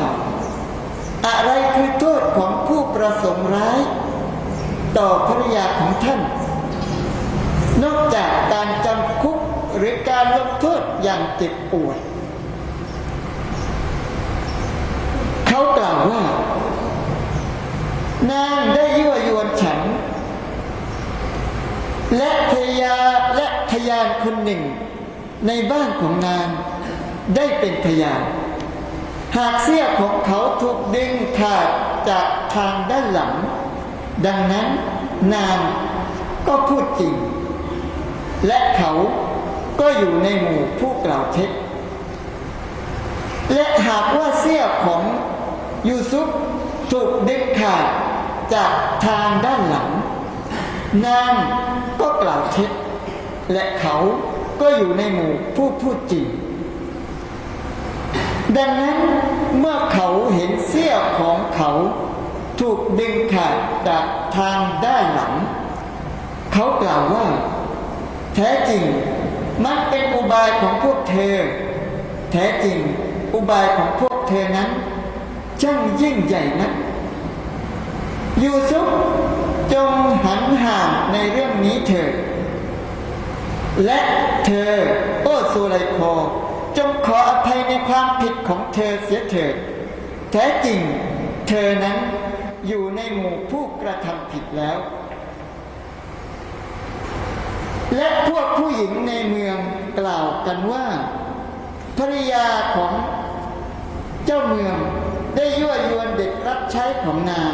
อะไรคือโทษของผู้ประสงค์ร้าย ต่อภรรยาของท่าน นอกจากการจำคุกหรือการลงโทษอย่างเจ็บปวดเขากล่าวว่า นางได้ยั่วยวนฉัน และภรรยาและพยานคนหนึ่ง ในบ้านของนางได้เป็นพยานหากเสื้อของเขาถูกดึงขาดจากทางด้านหลัง ดังนั้นนางก็พูดจริง และเขาก็อยู่ในหมู่ผู้กล่าวเท็จ และหากว่าเสื้อของยูซุฟถูกดึงขาดจากทางด้านหลัง นางก็กล่าวเท็จ และเขาก็อยู่ในหมู่ผู้พูดจริง ดังนั้นเมื่อเขาเห็นเสื้อของเขา กดึงขาดจากทางด้านหลัง เขากล่าวว่า แท้จริงมันเป็นอุบายของพวกเธอ แท้จริงอุบายของพวกเธอนั้นช่างยิ่งใหญ่นักยูซุฟจงหันห่างในเรื่องนี้เถิดและเธอ โอ้สุไลโค จงขออภัยในความผิดของเธอเสียเถิดแท้จริง เธอนั้น อยู่ในหมู่ผู้กระทำผิดแล้ว และพวกผู้หญิงในเมืองกล่าวกันว่าภรรยาของเจ้าเมืองได้ยั่วยวนเด็กรับใช้ของนาง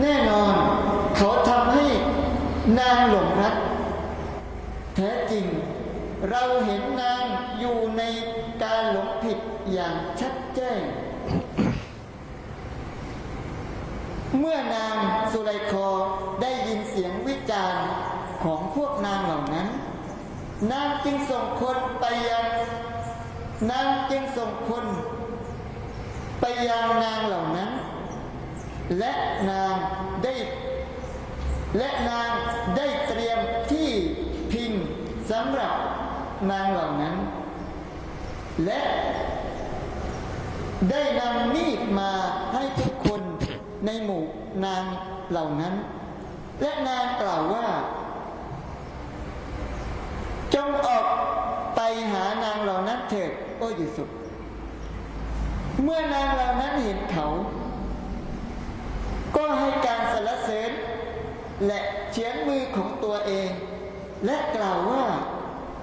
แน่นอนเขาทำให้นางหลงรัก แท้จริงเราเห็นนางอยู่ในการหลงผิดอย่างชัดแจ้ง เมื่อนางสุไลคอได้ยินเสียงวิจารณ์ของพวกนางเหล่านั้น นางจึงส่งคนไปยังนางจึงส่งคนไปยังนางเหล่านั้น และนางได้และนางได้เตรียมที่พิงสำหรับนางเหล่านั้น และได้นำมีดมาให้ทุกคน ในหมู่นางเหล่านั้น และนางกล่าวว่า จงออกไปหานางเหล่านั้นเถิดโอ้ยูสุฟเมื่อนางเหล่านั้นเห็นเขา ก็ให้การสรรเสริญ และเฉียนมือของตัวเอง และกล่าวว่า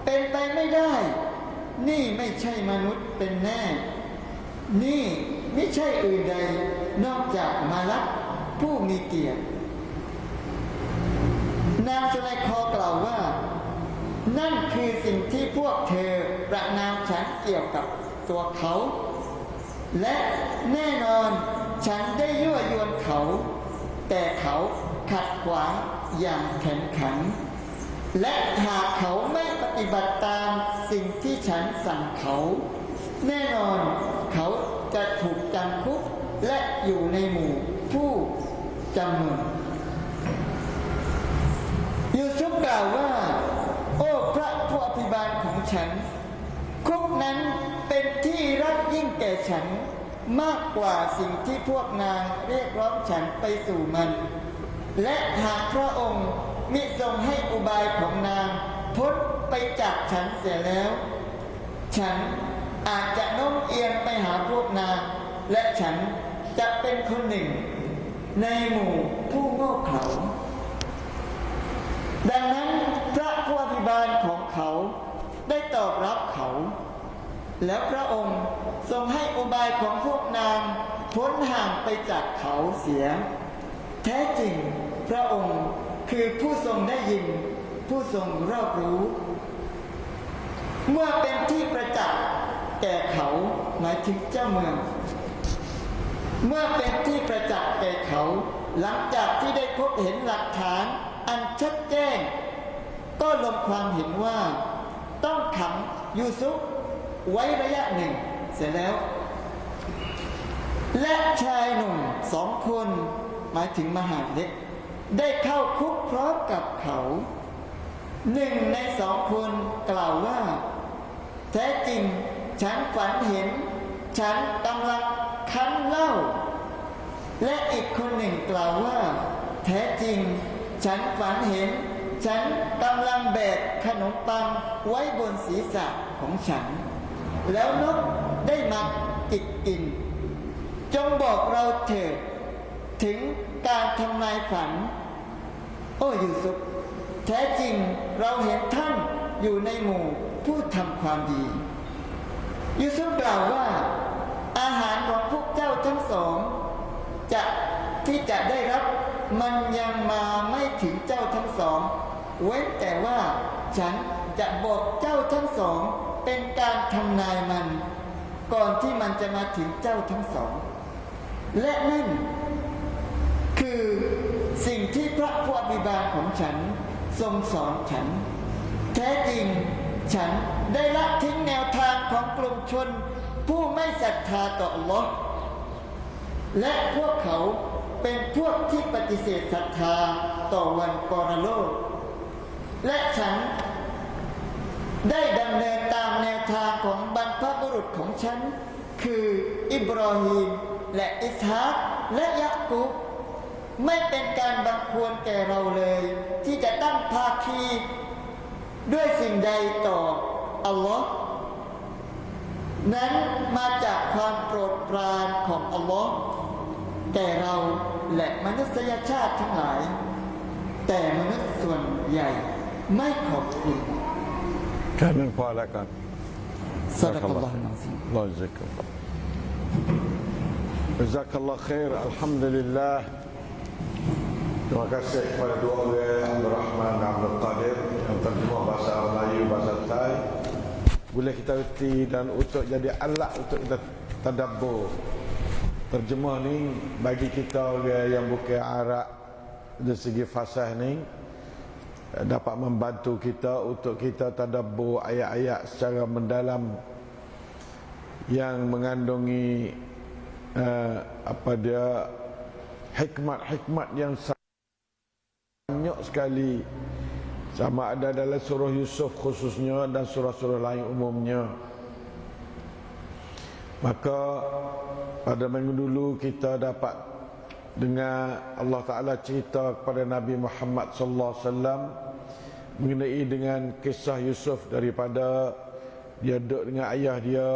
เป็นไปไม่ได้ นี่ไม่ใช่มนุษย์เป็นแน่ นี่ไม่ใช่อื่นใด นอกจากมาลักผู้มีเกียรติ นางสุไลคอกล่าวว่า นั่นคือสิ่งที่พวกเธอประนามฉันเกี่ยวกับตัวเขา และแน่นอนฉันได้ยั่วยวนเขา แต่เขาขัดขวางอย่างแข็งขัน และหากเขาไม่ปฏิบัติตามสิ่งที่ฉันสั่งเขา แน่นอนเขาจะถูกจำคุก และอยู่ในหมู่ผู้จำนวนยูซุฟกล่าวว่า โอ้พระผู้อภิบาลของฉัน คุกนั้นเป็นที่รักยิ่งแก่ฉันมากกว่าสิ่งที่พวกนางเรียกร้องฉันไปสู่มัน และหากพระองค์มิทรงให้อุบายของนางพ้นไปจากฉันเสียแล้ว ฉันอาจจะโน้มเอียงไปหาพวกนาง และฉัน จะเป็นคนหนึ่ง ในหมู่ผู้โง่เขลาดังนั้นพระผู้อภิบาลของเขาได้ตอบรับเขา แล้วพระองค์ทรงให้อุบายของพวกนางพ้นห่างไปจากเขาเสีย แท้จริงพระองค์คือผู้ทรงได้ยิน ผู้ทรงรอบรู้ เมื่อเป็นที่ประจักษ์แก่เขาหมายถึงเจ้าเมือง เมื่อเป็นที่ประจักษ์แก่เขา หลังจากที่ได้พบเห็นหลักฐาน อันชัดแจ้ง ก็ลงความเห็นว่า ต้องขังยูซุฟไว้ระยะหนึ่ง เสร็จแล้ว และชายหนุ่มสองคนหมายถึงมหาเล็ก ได้เข้าคุกพร้อมกับเขาหนึ่งในสองคนกล่าวว่า แท้จริงฉันฝันเห็น ฉันกำลังคั้นเหล้าและอีกคนหนึ่งกล่าวว่า แท้จริง ฉันฝันเห็น ฉันกำลังแบกขนมปังไว้บนศีรษะของฉัน แล้วนกได้มาจิกกิน จงบอกเราเถิดถึงการทำนายฝัน โอ้ยูซุฟแท้จริงเราเห็นท่านอยู่ในหมู่ผู้ทำความดี ยูซุฟกล่าวว่า อาหารของพวกเจ้าทั้งสอง จะที่จะได้รับมันยังมาไม่ถึงเจ้าทั้งสอง เว้นแต่ว่าฉันจะบอกเจ้าทั้งสอง เป็นการทำนายมัน ก่อนที่มันจะมาถึงเจ้าทั้งสอง และนั่น คือสิ่งที่พระผู้อภิบาลของฉันทรงสอนฉัน แท้จริง ฉันได้ละทิ้งแนวทางของกลุ่มชน ผู้ไม่ศรัทธาต่ออัลลอฮ์และพวกเขาเป็นพวกที่ปฏิเสธศรัทธาต่อวันปรโลก และฉันได้ดำเนินตามแนวทางของบรรพบุรุษของฉัน คืออิบรอฮีมและอิสฮากและยะกุบไม่เป็นการบังควรแก่เราเลย ที่จะตั้งภาคี ด้วยสิ่งใดต่ออัลลอฮ์นั้นมาจากความโปรดปรานของอัลลอฮ์แต่เราและมนุษยชาติทั้งหลาย แต่มนุษย์ส่วนใหญ่ไม่ขอบคุณแค่นั้นพอแล้วกันสะดักอัลลอฮ์นะซีรอจิก Jazakallah khair Alhamdulillah Terima kasih kepada dua orang Rahman dan Abdul Qadir Yang terjemah bahasa Melayu, bahasa Thai. Boleh kita reti dan untuk jadi alat untuk kita tadabbur. Terjemah ni bagi kita orang yang bukan Arab Dari segi fasih ni dapat membantu kita untuk kita tadabbur ayat-ayat secara mendalam yang mengandungi uh, apa dia hikmat-hikmat yang banyak sekali. Sama ada dalam surah Yusuf khususnya dan surah-surah lain umumnya. Maka pada minggu dulu kita dapat dengan Allah Taala cerita kepada Nabi Muhammad sallallahu alaihi wasallam mengenai dengan kisah Yusuf daripada dia duduk dengan ayah dia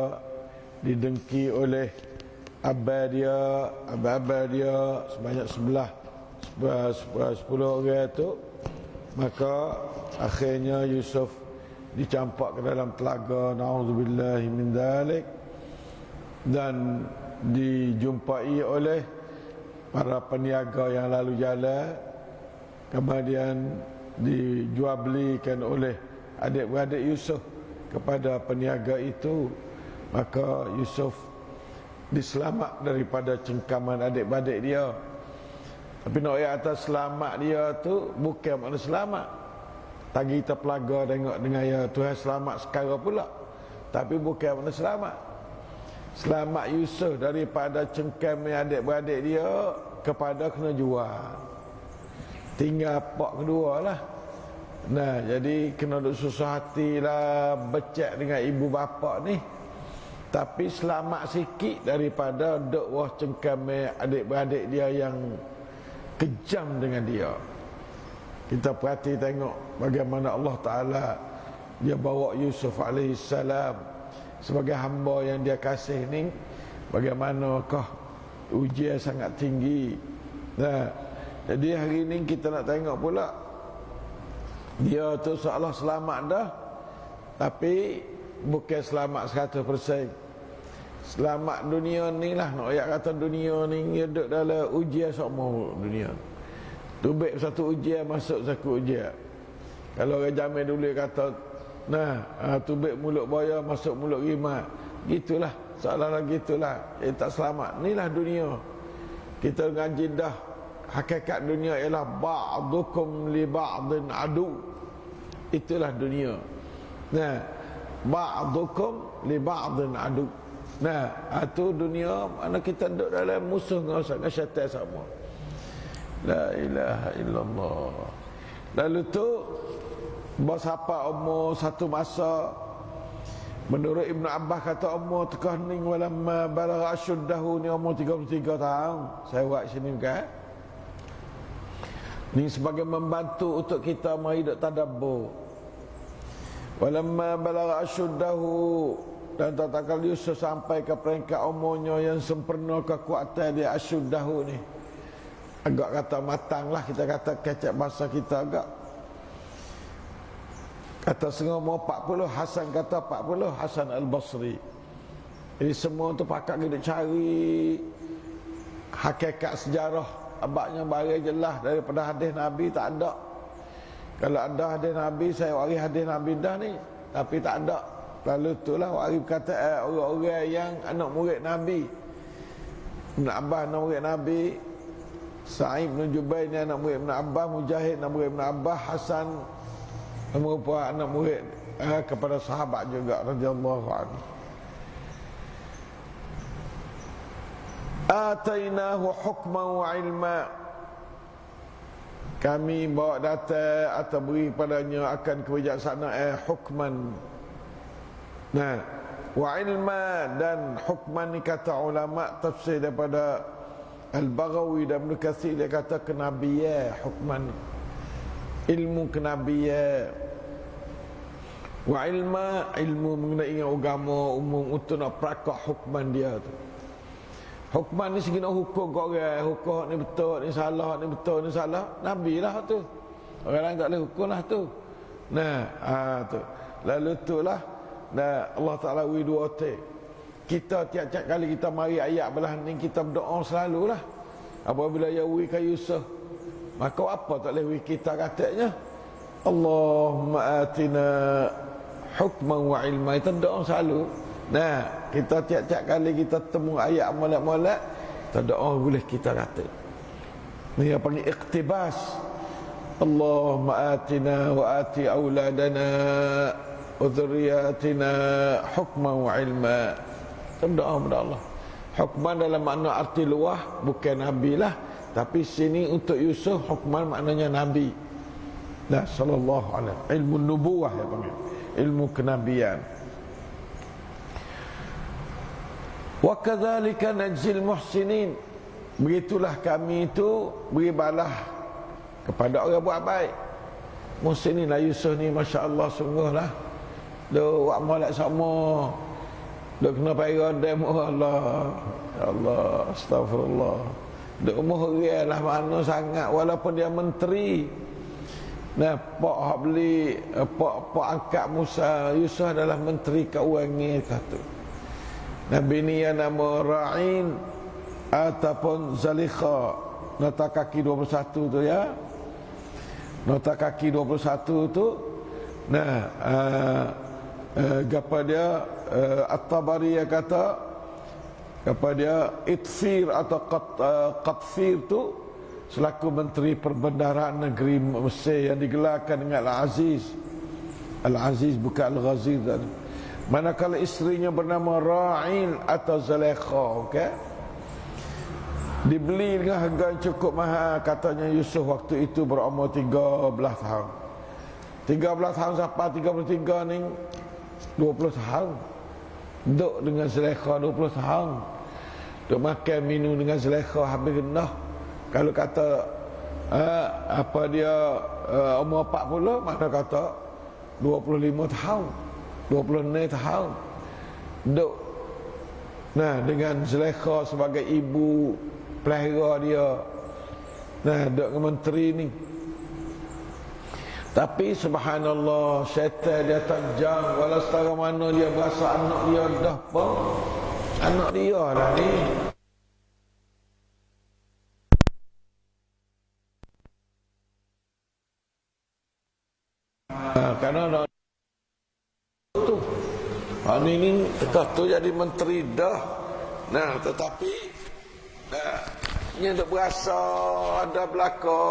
didengki oleh abah dia abah-abah dia sebanyak sebelah sepuluh orang itu maka akhirnya Yusuf dicampak ke dalam telaga. Naudzubillah min dalik dan dijumpai oleh para peniaga yang lalu jalan kemudian dijual belikan oleh adik-beradik Yusuf kepada peniaga itu. Maka Yusuf diselamat daripada cengkaman adik-beradik dia tapi nak ayat atas selamat dia tu bukan makna selamat. Tagi kita pelaga tengok dengan ya Tuhan selamat sekarang pula. Tapi bukan makna selamat. Selamat Yusuf daripada cengkam adik-beradik dia kepada kena jual. Tinggal pak kedua lah. Nah jadi kena duk susah hati lah becek dengan ibu bapa ni. Tapi selamat sikit daripada duk wah cengkam adik-beradik dia yang kejam dengan dia. Kita perhati tengok bagaimana Allah Ta'ala dia bawa Yusuf AS sebagai hamba yang dia kasih ni. Bagaimanakah ujian sangat tinggi. Nah, jadi hari ini kita nak tengok pula. Dia tu seolah selamat dah Tapi bukan selamat 100% Selamat dunia ni lah. Nak ayat kata dunia ni Dia duduk dalam ujian semua dunia. Tubik satu ujian masuk satu ujian. Kalau orang jamin dulu kata Nah, uh, tubik mulut boya masuk mulut rimat Gitulah, seolah-olah gitulah Eh tak selamat, inilah dunia. Kita ngaji dah. Hakikat dunia ialah ba'dukum li ba'din adu. Itulah dunia. Nah ba'dukum li ba'din adu nah itu dunia mana kita duduk dalam musuh dengan dengan syaitan sama la ilaha illallah lalu tu bos apa umur satu masa Menurut Ibn Abbas kata umur tekah ni walamma balagha asyuddahu ni umur 33 tahun. Saya buat sini kan. Ini sebagai membantu untuk kita menghidup tadabbur. Walamma balagha asyuddahu dan tatkala Yusuf sampai ke peringkat umurnya yang sempurna kekuatan dia asyuddahu ni. Agak kata matanglah kita kata kecek bahasa kita agak. Kata setengah umur 40 Hasan kata 40 Hasan Al-Basri. Jadi semua tu pakak kita cari hakikat sejarah abaknya bagi jelas daripada hadis Nabi tak ada kalau ada hadis Nabi saya waris hadis Nabi dah ni tapi tak ada lalu itulah waris kata eh, orang-orang yang anak murid Nabi. Ibn Abbas anak murid Nabi. Sa'ib bin Jubair ni anak murid Ibn Abbas. Mujahid anak murid Ibn Abbas. Hasan merupakan anak murid eh, kepada sahabat juga radhiyallahu anhu. Atainahu hukman wa ilma. Kami bawa data atau beri padanya akan kebijaksanaan hukman nah wa ilma dan hukman ni kata ulama tafsir daripada Al-Baghawi dan Ibn Kathir dia kata kenabiya hukman ilmu kenabiya wa ilma ilmu mengenai agama umum untuk nak prakak hukman dia tu Hukuman ni segi nak hukum kau orang, hukum ni betul, ni salah, ni betul, ni salah. Nabi lah tu. Orang lain tak boleh hukum lah tu. Nah, ha, tu. Lalu tu lah. Nah, Allah Ta'ala wi dua te. Kita tiap-tiap kali kita mari ayat belah ni, kita berdoa selalu lah. Apabila ya wi ka Yusuf. Maka apa tak boleh wi kita katanya? Allahumma atina hukman wa ilma. Kita doa selalu. Nah, kita tiap-tiap kali kita temu ayat molek-molek, ada orang boleh kita kata. Ini yang panggil iktibas. Allahumma atina wa ati auladana wa dhurriyatina hukman wa ilma. Kita berdoa kepada Allah. Hukman dalam makna arti luah bukan nabi lah, tapi sini untuk Yusuf hukman maknanya nabi. Nah, sallallahu alaihi ilmu nubuwah ya panggil. Ilmu kenabian. Wa kadzalika najzil muhsinin. Begitulah kami itu beri balah kepada orang buat baik. Musim ni lah Yusuf ni Masya Allah Dia buat molek sama. Dia kena payah demo Allah. Ya Allah. Astagfirullah. Dia umur real lah mana sangat. Walaupun dia menteri. Nah, pak hak beli, eh, pak pak angkat Musa Yusuf adalah menteri keuangan kata. Nabi ni yang nama Ra'in ataupun Zalikha nota kaki 21 tu ya. Nota kaki 21 tu nah uh, apa dia uh, At-Tabari yang kata apa dia Itfir atau uh, Qatfir tu selaku menteri perbendaharaan negeri Mesir yang digelarkan dengan Al-Aziz. Al-Aziz bukan Al-Ghaziz manakala isterinya bernama Ra'il atau Zalekha okay? dibeli dengan harga yang cukup mahal katanya Yusuf waktu itu berumur 13 tahun. 13 tahun sampai 33 ni 20 tahun. Duduk dengan Zalekha 20 tahun. Duduk makan minum dengan Zalekha habis genah. Kalau kata uh, apa dia uh, umur 40 mana kata 25 tahun. 26 tahun. Duk nah dengan Zulaikha sebagai ibu pelihara dia. Nah duk dengan menteri ni tapi subhanallah syaitan dia tajam walau setara mana dia berasa anak dia dah pun anak dia lah ni. Kerana tu. Ha, ni ni tu jadi menteri dah. Nah tetapi nah, ni ada berasa ada belaka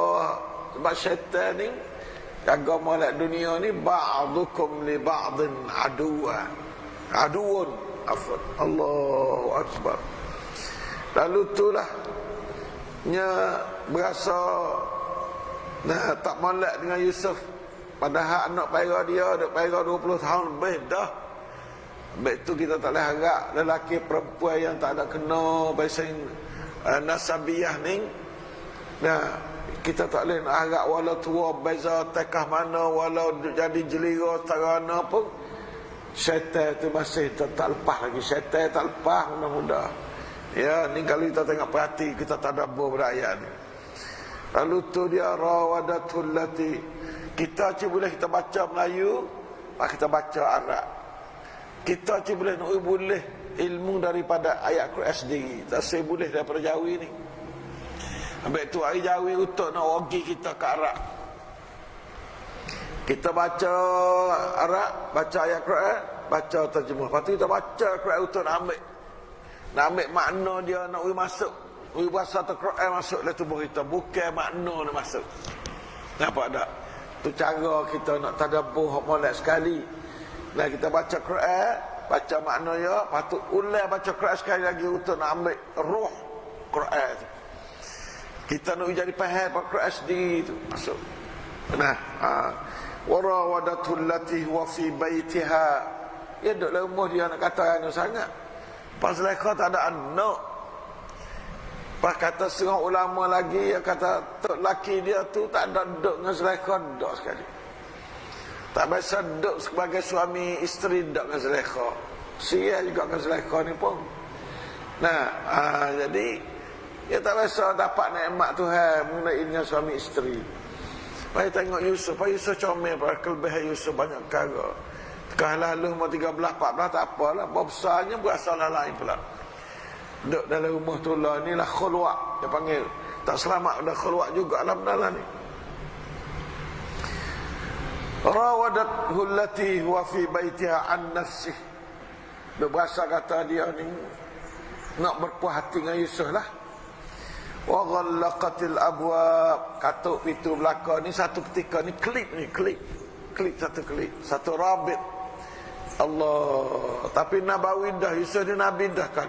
sebab syaitan ni agama lak dunia ni ba'dukum li ba'din aduwa. Aduun. Afad Allahu Akbar. Lalu itulah nya berasa nah tak molek dengan Yusuf. Padahal anak payah dia Anak payah 20 tahun lebih dah. Sebab itu kita tak boleh harap Lelaki perempuan yang tak ada kena Bahasa uh, Nasabiah ni. Nah kita tak boleh nak harap Walau tua beza tekah mana Walau jadi jelira setara mana pun Syaitan itu masih tak, tak lepas lagi Syaitan tak lepas mudah-mudah Ya ni kalau kita tengok perhati Kita tak ada berayat ni Lalu tu dia rawadatul lati kita cuma boleh kita baca Melayu, pak kita baca Arab. Kita cuma boleh nak boleh ilmu daripada ayat Quran sendiri. Tak saya boleh daripada Jawi ni. Habis tu hari Jawi untuk nak wagi kita ke Arab. Kita baca Arab, baca ayat Quran, baca terjemah. Lepas tu kita baca Quran untuk nak ambil. Nak ambil makna dia nak masuk. Ui bahasa Quran masuk dalam tubuh kita. Bukan makna nak masuk. Nampak tak? Tu cara kita nak tadabbur hak molek sekali. Nah kita baca Quran, baca makna ya, patut ulang baca Quran sekali lagi untuk nak ambil roh Quran tu. Kita nak jadi faham apa Quran sendiri tu masuk. Nah, ha. Warawadatul lati huwa fi baitiha. Ya dalam rumah dia nak kata anu sangat. Pas lekah tak ada anak. Pas kata setengah ulama lagi yang kata tok laki dia tu tak ada duduk dengan Zulaikha duduk sekali. Tak biasa duduk sebagai suami isteri duduk dengan Zulaikha. Sia juga dengan Zulaikha ni pun. Nah, aa, jadi dia tak biasa dapat nikmat Tuhan mengenai dengan suami isteri. Pai tengok Yusuf, pai Yusuf comel pada kelebihan Yusuf banyak perkara. Tekah lalu umur 13 14 tak apalah, besarnya berasal lain pula. Duduk dalam rumah tu lah Inilah khulwak Dia panggil Tak selamat Dah khulwak juga Alam dalam ni Rawadat hullati Huwa fi baitiha an nafsih Dia berasa kata dia ni Nak berpuas hati dengan Yusuf lah Wa ghallaqatil abwab Katuk pintu belakang ni Satu ketika ni Klip ni Klip. Klip satu klip. Satu rabit. Allah. Tapi Nabawi dah Yusuf ni Nabi dah kan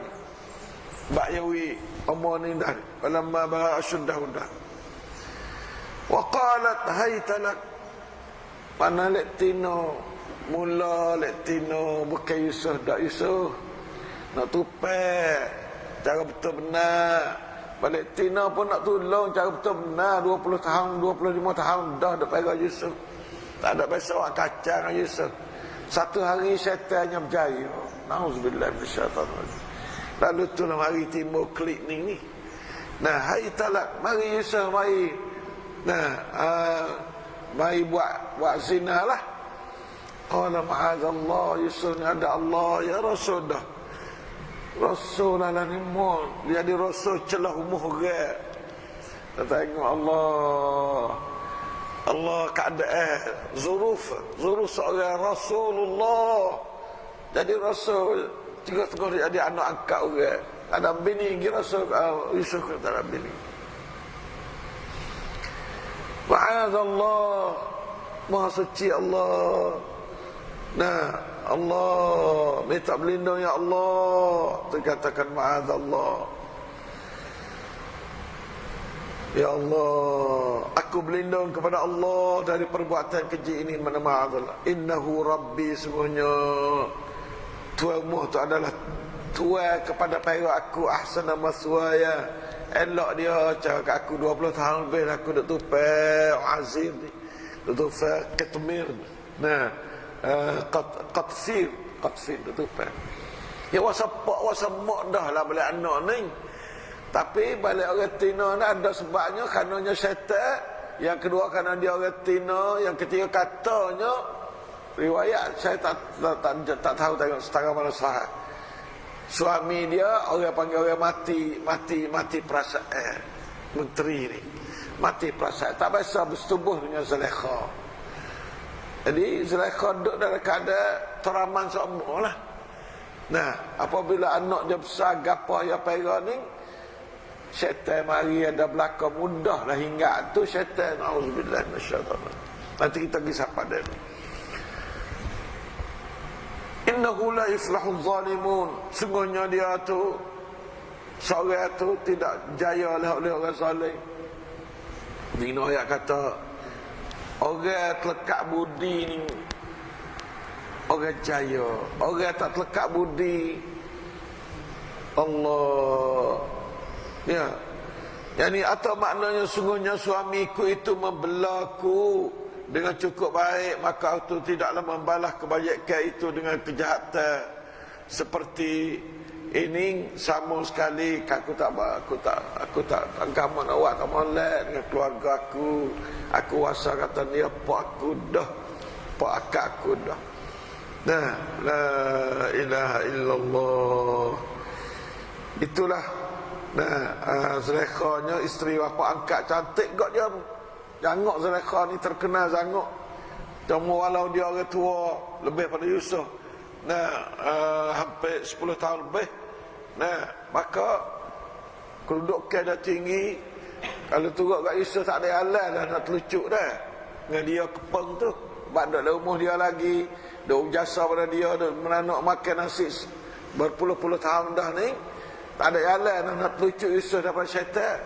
Bak yawi umur ni dah Walamma baga asyuddah dah Wa qalat haytalak Mana lek tino? Mula lek tino Bukan Yusuf Tak Yusuf Nak tupek Cara betul benar Balik Tina pun nak tolong cara betul benar 20 tahun, 25 tahun dah ada pegang Yusuf. Tak ada biasa orang kacang dengan Yusuf. Satu hari syaitannya berjaya. Nauzubillah minasyaitan Lalu tu lah hari timbul klik ni ni. Nah, hai talak, mari Yusuf mari. Nah, uh, mari buat buat zina lah. Qala ma'azallah Yusuf ni ada Allah ya Rasul dah. Rasul lah ni mon. Dia di Rasul celah umuh ge. Kita tengok Allah. Allah keadaan. Zuruf. Zuruf seorang Rasulullah. Jadi Rasul dia jadi anak angkat orang. Ada bini lagi Rasul uh, Yusuf kata ada bini. Ma'adallah Maha suci Allah. Nah Allah Minta berlindung ya Allah Terkatakan ma'adallah Ya Allah, aku berlindung kepada Allah dari perbuatan keji ini mana ma'adallah. Innahu Rabbi semuanya. Tuhanmu itu adalah Tuhan kepada payah aku ahsana maswaya. Elok dia cakap aku 20 tahun lebih aku duk tupai azim. Duk tupai ketmir. Nah, uh, qat qatsir, qatsir duk tupai. Ya wasa pak wasa mak dah lah balik anak ni. Tapi balik orang Tina ni ada sebabnya karenanya syaitan. Yang kedua kerana dia orang Tina. Yang ketiga katanya. Riwayat saya tak tak, tak, tak, tak tahu tengok setara mana sah. Suami dia orang panggil orang mati. Mati mati perasaan. Eh, menteri ni. Mati perasaan. Tak biasa bersetubuh dengan Zulaikha. Jadi Zulaikha duduk dalam keadaan teraman semua lah. Nah, apabila anak dia besar, gapah ya pera ni, syaitan mari ada belakang mudah lah hingga tu syaitan. Auzubillah minasyaitan nanti kita pergi sapa dia. Innahu la yuflahu zalimun. Sungguhnya dia tu seorang tu tidak jaya oleh, oleh orang saleh Dino ayat kata orang terlekat budi ni. Orang jaya. Orang tak terlekat budi. Allah. Ya. Yang ini atau maknanya sungguhnya suamiku itu membelaku dengan cukup baik maka aku tidaklah membalas kebaikan itu dengan kejahatan. Seperti ini sama sekali aku tak aku tak aku tak agama awak tak molek dengan keluarga aku aku rasa kata dia pak aku dah pak akak aku dah nah la ilaha illallah itulah Nah, uh, Zulaikha isteri bapa angkat cantik gak dia. Jangok Zulaikha ni terkenal jangok. Cuma walau dia orang tua lebih pada Yusuf. Nah, uh, hampir 10 tahun lebih. Nah, maka kedudukan dah tinggi. Kalau turut kat Yusuf tak ada alam dah nak terlucuk dah. Dengan dia kepeng tu. Sebab ada umur dia lagi. Dia jasa pada dia. Dia menanak makan nasi berpuluh-puluh tahun dah ni. Tak ada jalan nak, nak telucuk Yusuf daripada syaitan.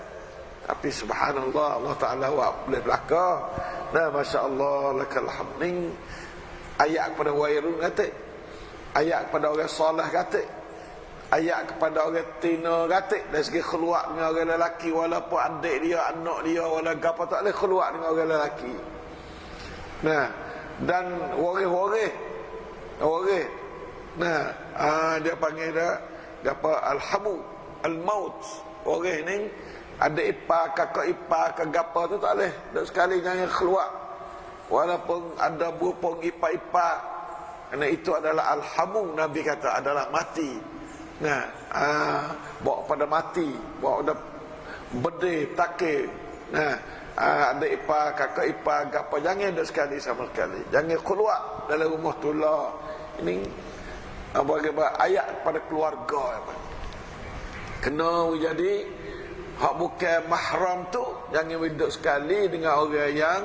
Tapi subhanallah Allah Ta'ala buat boleh belakang. Nah Masya Allah lakal hamding. Ayat kepada wairun kata. Ayat kepada orang salah kata. Ayat kepada orang tina kata. Dari segi keluar dengan orang lelaki. Walaupun adik dia, anak dia, walaupun apa tak boleh keluar dengan orang lelaki. Nah. Dan waris-waris. Waris. Nah. Ah, dia panggil dia apa alhamu almaut orang ni ada ipar kakak ipar ke gapa tu tak boleh dan sekali jangan keluar walaupun ada berupung ipar-ipar kerana itu adalah alhamu nabi kata adalah mati nah ah bawa pada mati bawa pada bede takir nah ah, ada ipar kakak ipar gapa jangan ada sekali sama sekali jangan keluar dalam rumah tulah ini bagi ayat pada keluarga apa. Kena jadi hak bukan mahram tu jangan hidup sekali dengan orang yang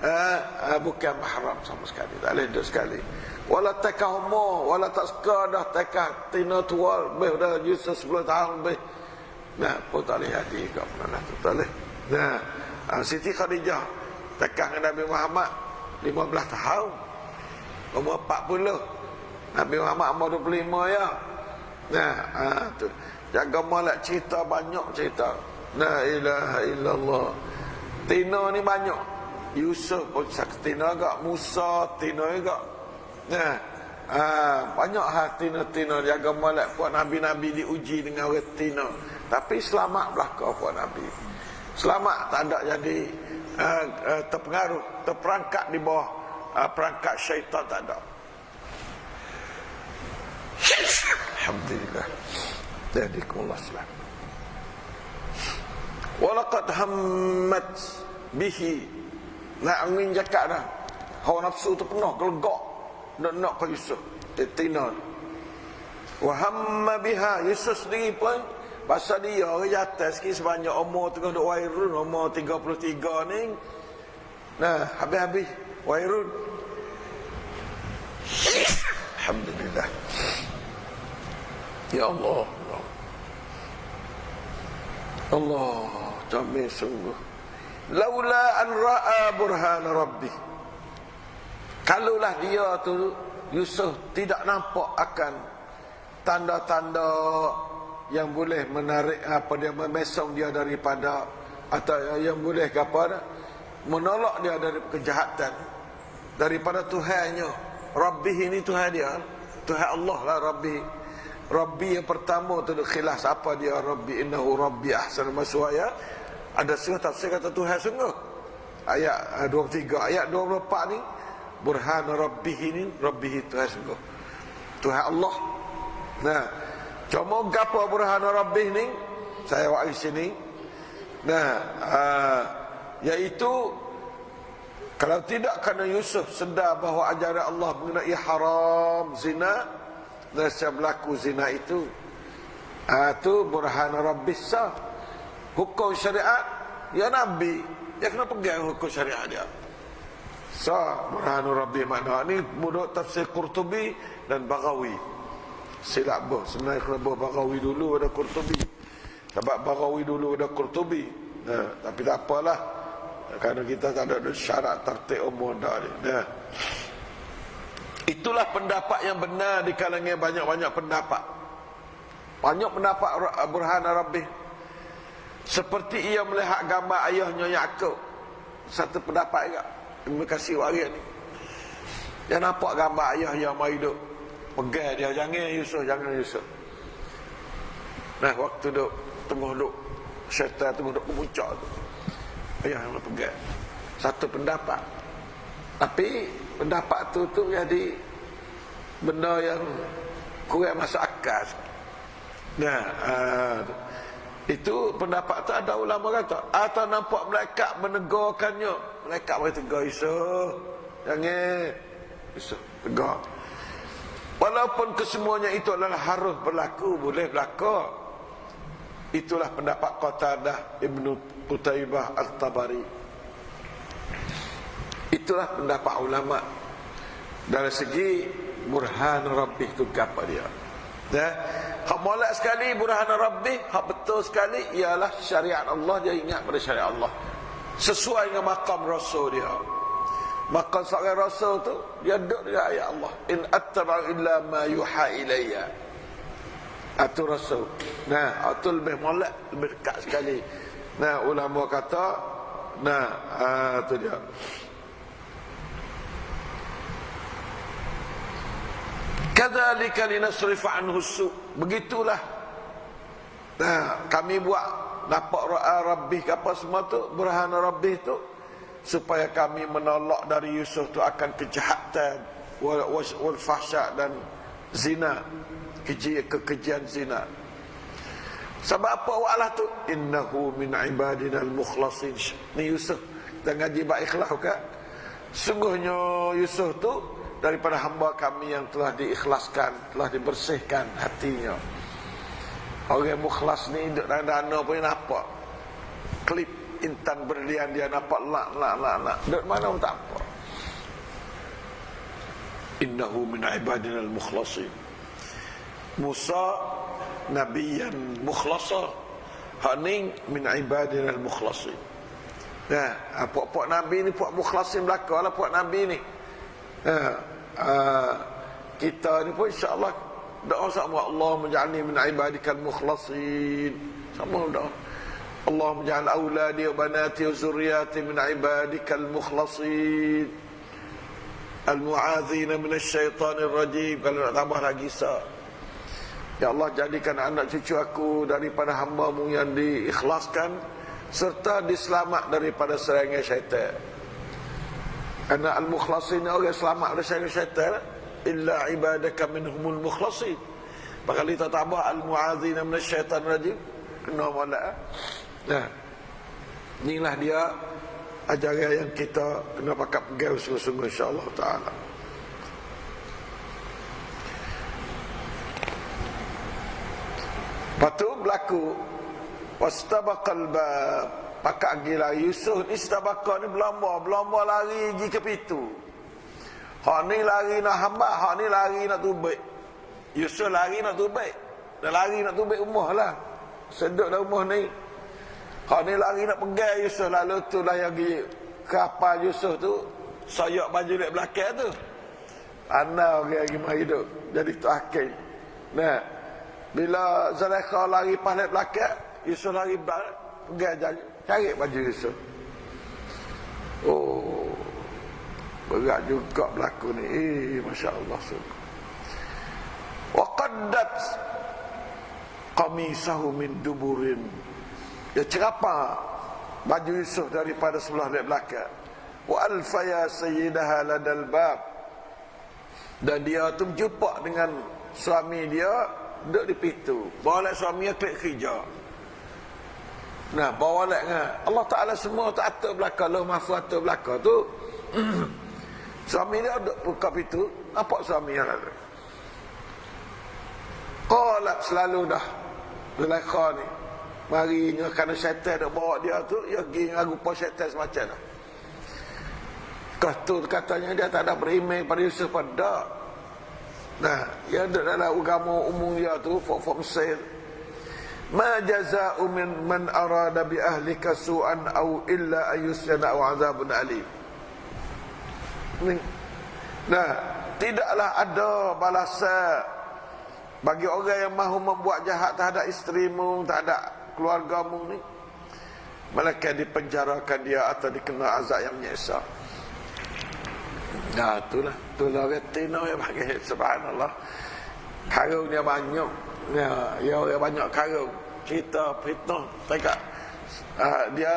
uh, uh, bukan mahram sama sekali. Tak boleh hidup sekali. Wala takah umur, wala tak suka dah takah tina tua, lebih dah Yusuf 10 tahun lebih. Nah, pun tak boleh hati ke mana tu, tak boleh. Nah, uh, Siti Khadijah takah dengan Nabi Muhammad 15 tahun. Umur 40 Nabi Muhammad umur 25 ya. Nah, ha, tu. Jaga malak cerita banyak cerita. La ilaha illallah. Tina ni banyak. Yusuf pun tina agak. Musa tina agak. Nah. Ha, banyak hal tina-tina jaga malak puak Nabi-Nabi diuji dengan tina. Tapi selamat belakang puak Nabi. Selamat tak ada jadi uh, uh, terpengaruh, terperangkap di bawah uh, perangkat syaitan tak ada. Alhamdulillah. Jadikumullah selamat. Walaqad hammat bihi. Nak angin cakap dah. Hawa nafsu tu penuh gelegak nak nak ke Yusuf. Tina. Wa hamma biha Yusuf sendiri pun pasal dia orang jatuh sikit sebanyak umur tengah duk wairun umur 33 ni. Nah, habis-habis wairun. Alhamdulillah. Ya Allah. Allah, jamil sungguh. Laula an ra'a burhan rabbih. Kalaulah dia tu Yusuf tidak nampak akan tanda-tanda yang boleh menarik apa dia memesong dia daripada atau yang boleh apa menolak dia dari kejahatan. Daripada Tuhannya. Rabbih ini Tuhan dia. Tuhan Allah lah Rabbih Rabbi yang pertama tu khilaf apa dia Rabbi innahu Rabbi ahsan maswaya ada setengah tafsir kata Tuhan sungguh. Ayat 23 ayat 24 ni burhan rabbih ini rabbih Tuhan sungguh. Tuhan Allah. Nah cuma gapo burhan rabbih ni? Saya wak sini. Nah uh, iaitu kalau tidak kerana Yusuf sedar bahawa ajaran Allah mengenai haram zina dan berlaku zina itu itu uh, burhan rabbih sah. Hukum syariat ya Nabi. Ya kena pegang hukum syariat dia Sa Burhanu Rabbi makna ni mudah tafsir Qurtubi dan Baghawi. Silap boh sebenarnya kena boh Baghawi dulu ada Qurtubi. Sebab Baghawi dulu ada Qurtubi. Nah, tapi tak apalah. Kerana kita tak ada syarat tertib umur dah ni. Nah. Itulah pendapat yang benar di kalangan banyak-banyak pendapat. Banyak pendapat Burhan Rabbi. Seperti ia melihat gambar ayahnya Yaakob. Satu pendapat juga. Terima kasih waris ni. Dia nampak gambar ayah yang mai duk. Pegang dia jangan Yusuf, jangan Yusuf. Nah, waktu duk tengah duk syaitan tengah duk memuncak tu. Ayah yang pegang. Satu pendapat. Tapi pendapat tu tu jadi benda yang kurang masuk akal. Nah, uh, itu pendapat tu ada ulama kata atau nampak malaikat menegurkannya. Malaikat berkata tegur Yusuf. Jangan. Yusuf tegur. Walaupun kesemuanya itu adalah harus berlaku, boleh berlaku. Itulah pendapat Qatadah Ibnu Qutaibah Al-Tabari. Itulah pendapat ulama dari segi burhan rabbih itu apa dia. Ya. Hak molek sekali burhan Rabbi, hak betul sekali ialah syariat Allah dia ingat pada syariat Allah. Sesuai dengan makam Rasul dia. Makam seorang Rasul tu dia duduk dengan ayat Allah. In attaba'u illa ma yuha ilayya. Itu Rasul. Nah, itu lebih molek, lebih dekat sekali. Nah, ulama kata, nah, uh, dia. Kadzalika linasrifa anhu su. Begitulah. Nah, kami buat dapat ra'a rabbih apa semua tu burhan rabbih tu supaya kami menolak dari Yusuf tu akan kejahatan wal, wal fahsya dan zina keji kekejian zina sebab apa wa'alah tu innahu min ibadina al-mukhlasin ni Yusuf kita ngaji bak ikhlas ke sungguhnya Yusuf tu daripada hamba kami yang telah diikhlaskan, telah dibersihkan hatinya. Orang mukhlas ni duduk dalam dana pun nampak. Klip intan berlian dia nampak lak lak lak lak. Duduk mana pun tak apa. Innahu min ibadina al-mukhlasin. Musa Nabi yang mukhlasa. Haning min ibadina al-mukhlasin. Nah, puak-puak Nabi ni puak mukhlasin belakang lah puak Nabi ni. Ha, uh, kita ni pun insyaAllah Doa sama Allah menjadi min ibadikal mukhlasin. Sama doa. Allah menjadi auladi wa banati wa zurriyati min ibadikal mukhlasin. Al-mu'adzina min syaitanir rajim. Kalau nak tambah lagi sah. Ya Allah jadikan anak cucu aku daripada hamba-Mu yang diikhlaskan serta diselamat daripada serangan syaitan. Karena al-mukhlasin orang selamat dari serangan syaitan illa ibadaka minhumul mukhlasin. Maka kita tambah al-mu'adzina min syaitan rajim. Kena molek. Nah. Inilah dia ajaran yang kita kena pakai pegang sungguh-sungguh insya-Allah taala. Patu berlaku wastabaqal bab pakak gila. Yusuf ni istabaqa ni berlomba berlomba lari pergi ke pintu. Hak ni lari nak hamba hak ni lari nak tubik. Yusuf lari nak tubik. Dah lari nak tubik rumah lah. Seduk dah rumah ni. Hak ni lari nak pegang Yusuf lalu tu lah yang pergi kapal Yusuf tu. Sayok baju lek belakang tu. Ana orang lagi mari hidup. Jadi tu akhir nah. Bila Zulaikha lari paling belakang, Yusuf lari belakang, pergi jalan, cari baju Yusuf. Oh, berat juga berlaku ni. Eh, Masya Allah. Wa qaddat qamisahu min duburin. Dia cerapa baju Yusuf daripada sebelah belakang. Wa alfaya sayyidaha ladal bab. Dan dia tu berjumpa dengan suami dia duduk di pintu lek suami klik kerja nah bawa lek ngah Allah Taala semua tak atur belaka lo mahfu atur belaka tu. *clears throat* Suami dia duduk buka pintu nampak suami yang ada. Qalak selalu dah. Zulaikha ni. Marinya kerana syaitan dah bawa dia tu Dia pergi dengan rupa syaitan semacam tu Kau tu katanya dia tak ada beriman pada Yusuf pada Nah, yang ada dalam agama umum dia tu fok-fok Mesir. Ma jaza'u min man arada bi ahlika su'an aw illa ayusyana aw azabun alim. Nah, tidaklah ada balasan bagi orang yang mahu membuat jahat terhadap isterimu, terhadap keluargamu ni. Mereka dipenjarakan dia atau dikena azab yang menyiksa. Nah, itulah. Itulah orang Tino yang pakai. Subhanallah. Karung dia banyak. Ya, ya orang banyak karung. Kita fitnah. Tengok. Uh, dia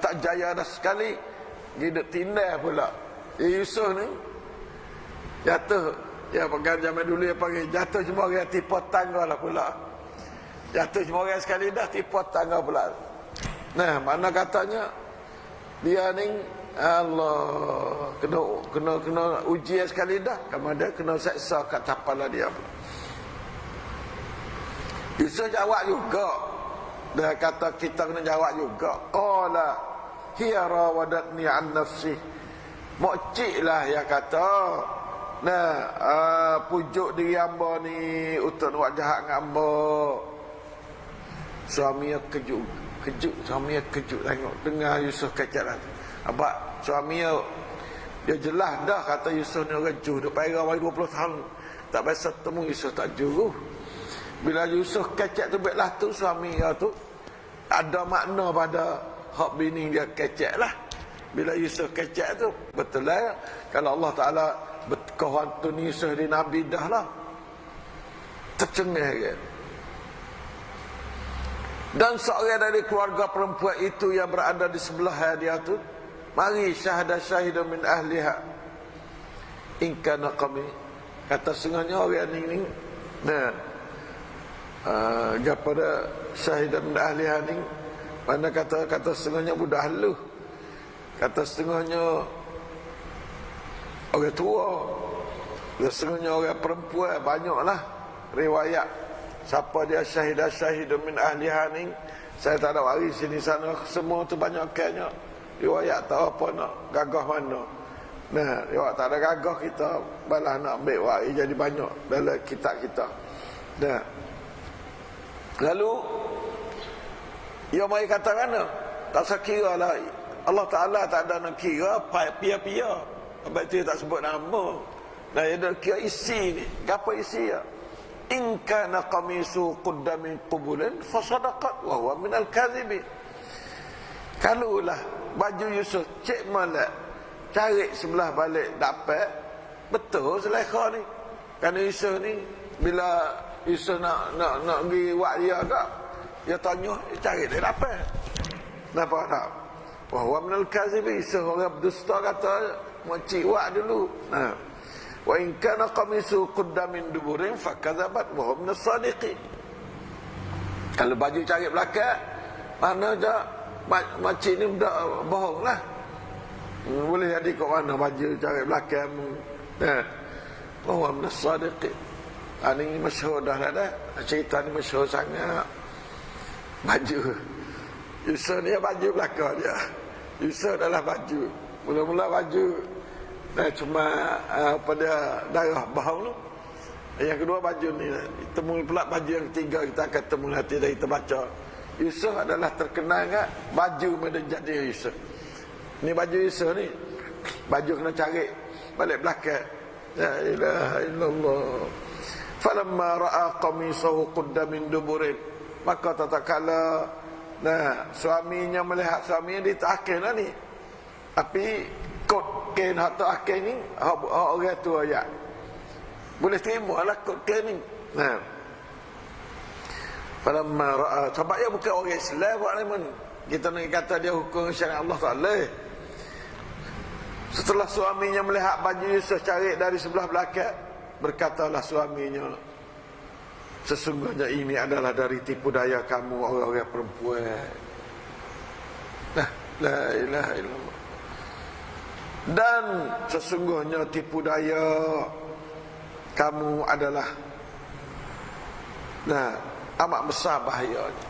tak jaya dah sekali. Dia duduk tindah pula. Ya, Yusuf ni. Jatuh. Ya, pegang zaman dulu yang panggil. Jatuh cuma orang tipu tangga lah pula. Jatuh cuma orang sekali dah tipu tangga pula. Nah, mana katanya. Dia ni Allah kena kena kena uji sekali dah kamu ada kena seksa kat tapalah dia Yusuf jawab juga. Dia kata kita kena jawab juga. Qala hiya rawadatni an nafsi. Mokcik lah ya kata. Nah uh, pujuk diri hamba ni untuk buat jahat dengan hamba. Suami kejut kejut suami kejut tengok. Dengar Yusuf kecak apa suami dia, jelas dah kata Yusuf ni orang juh. Dia bagi 20 tahun. Tak biasa temu Yusuf tak juh. Bila Yusuf kecek tu baiklah tu suami dia tu. Ada makna pada hak bini dia kecek lah. Bila Yusuf kecek tu. Betul lah. Kalau Allah Ta'ala berkawan tu Yusuf di Nabi dah lah. Tercengih kan. Dan seorang dari keluarga perempuan itu yang berada di sebelah dia tu Mari syahadah syahidah min ahliha In kana kami Kata sengahnya orang ni ni Nah uh, Japada syahidah min ahliha ni Mana kata kata setengahnya budak halu. Kata setengahnya Orang tua. Dan setengahnya orang perempuan Banyaklah riwayat. Siapa dia syahidah syahidah min ahliha ni Saya tak ada waris sini sana. Semua tu banyak kayaknya riwayat tahu apa nak gagah mana. Nah riwayat tak ada gagah kita balas nak ambil wahai jadi banyak dalam kitab kita. Nah lalu ia mai kata mana? Tak sekira lah. Allah Ta'ala tak ada nak kira pia-pia. Sebab itu tak sebut nama. Nah dia nak kira isi ni. Apa isi ya? In kana qamisu qudda min qubulin fa sadaqat wa huwa min al-kadhibin kalaulah baju Yusuf cek malak cari sebelah balik dapat betul selekha ni. Kerana Yusuf ni bila Yusuf nak nak nak pergi wak dia agak dia tanya dia cari dia dapat nampak tak wa huwa min al-kadhibin Yusuf orang berdusta kata makcik wak dulu nah Wa in kana qamisu qudda min duburin fakadzabat wa hum. Kalau baju cari belakang, mana je makcik ni budak bohong lah. Hmm, boleh jadi kat mana baju cari belakang. Nah. Wa hum Ini masyhur dah dah dah. Cerita ni masyhur sangat. Baju. Yusuf ni baju belakang dia. Yusuf adalah baju. Mula-mula baju Nah, cuma uh, pada darah bahu tu. Yang kedua baju ni temui pula baju yang ketiga kita akan temui nanti dari kita baca. Yusuf adalah terkenal kan baju pada jadi Yusuf. Ni baju Yusuf ni. Baju kena cari balik belakang. La ilaha illallah. Falamma ra'a qamisahu qudda min duburin. Maka tatkala nah suaminya melihat suaminya di lah ni. Tapi kod kain atau akhir ni orang tua ya boleh terima lah kod kain ni. Nah. Falamma ra'a sebab dia bukan orang Islam buat ni kita nak kata dia hukum syariat Allah Taala. Setelah suaminya melihat baju Yusuf cari dari sebelah belakang berkatalah suaminya sesungguhnya ini adalah dari tipu daya kamu orang-orang perempuan. Nah la ilaha illallah. Dan sesungguhnya tipu daya kamu adalah nah amat besar bahayanya.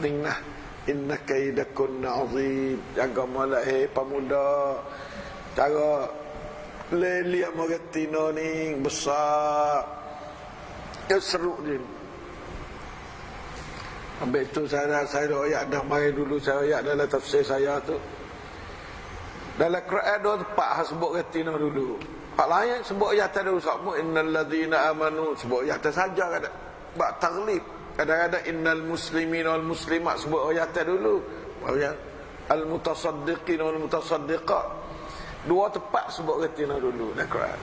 Inna inna kaidakunna azim. Jaga malak hey pemuda. Cara lelia mogatino ni besar ya seru dia Ambil itu saya saya ayat dah mai dulu saya ayat dalam tafsir saya tu dalam Quran dua tempat hak sebut retina dulu. Hak lain sebut ya tak ada usahmu innal ladzina amanu sebut ya tak saja kada. Bak taglib. Kadang-kadang innal muslimin wal muslimat sebut ayat dulu. Baru al mutasaddiqin wal mutasaddiqat. Dua tempat sebut retina dulu dalam Quran.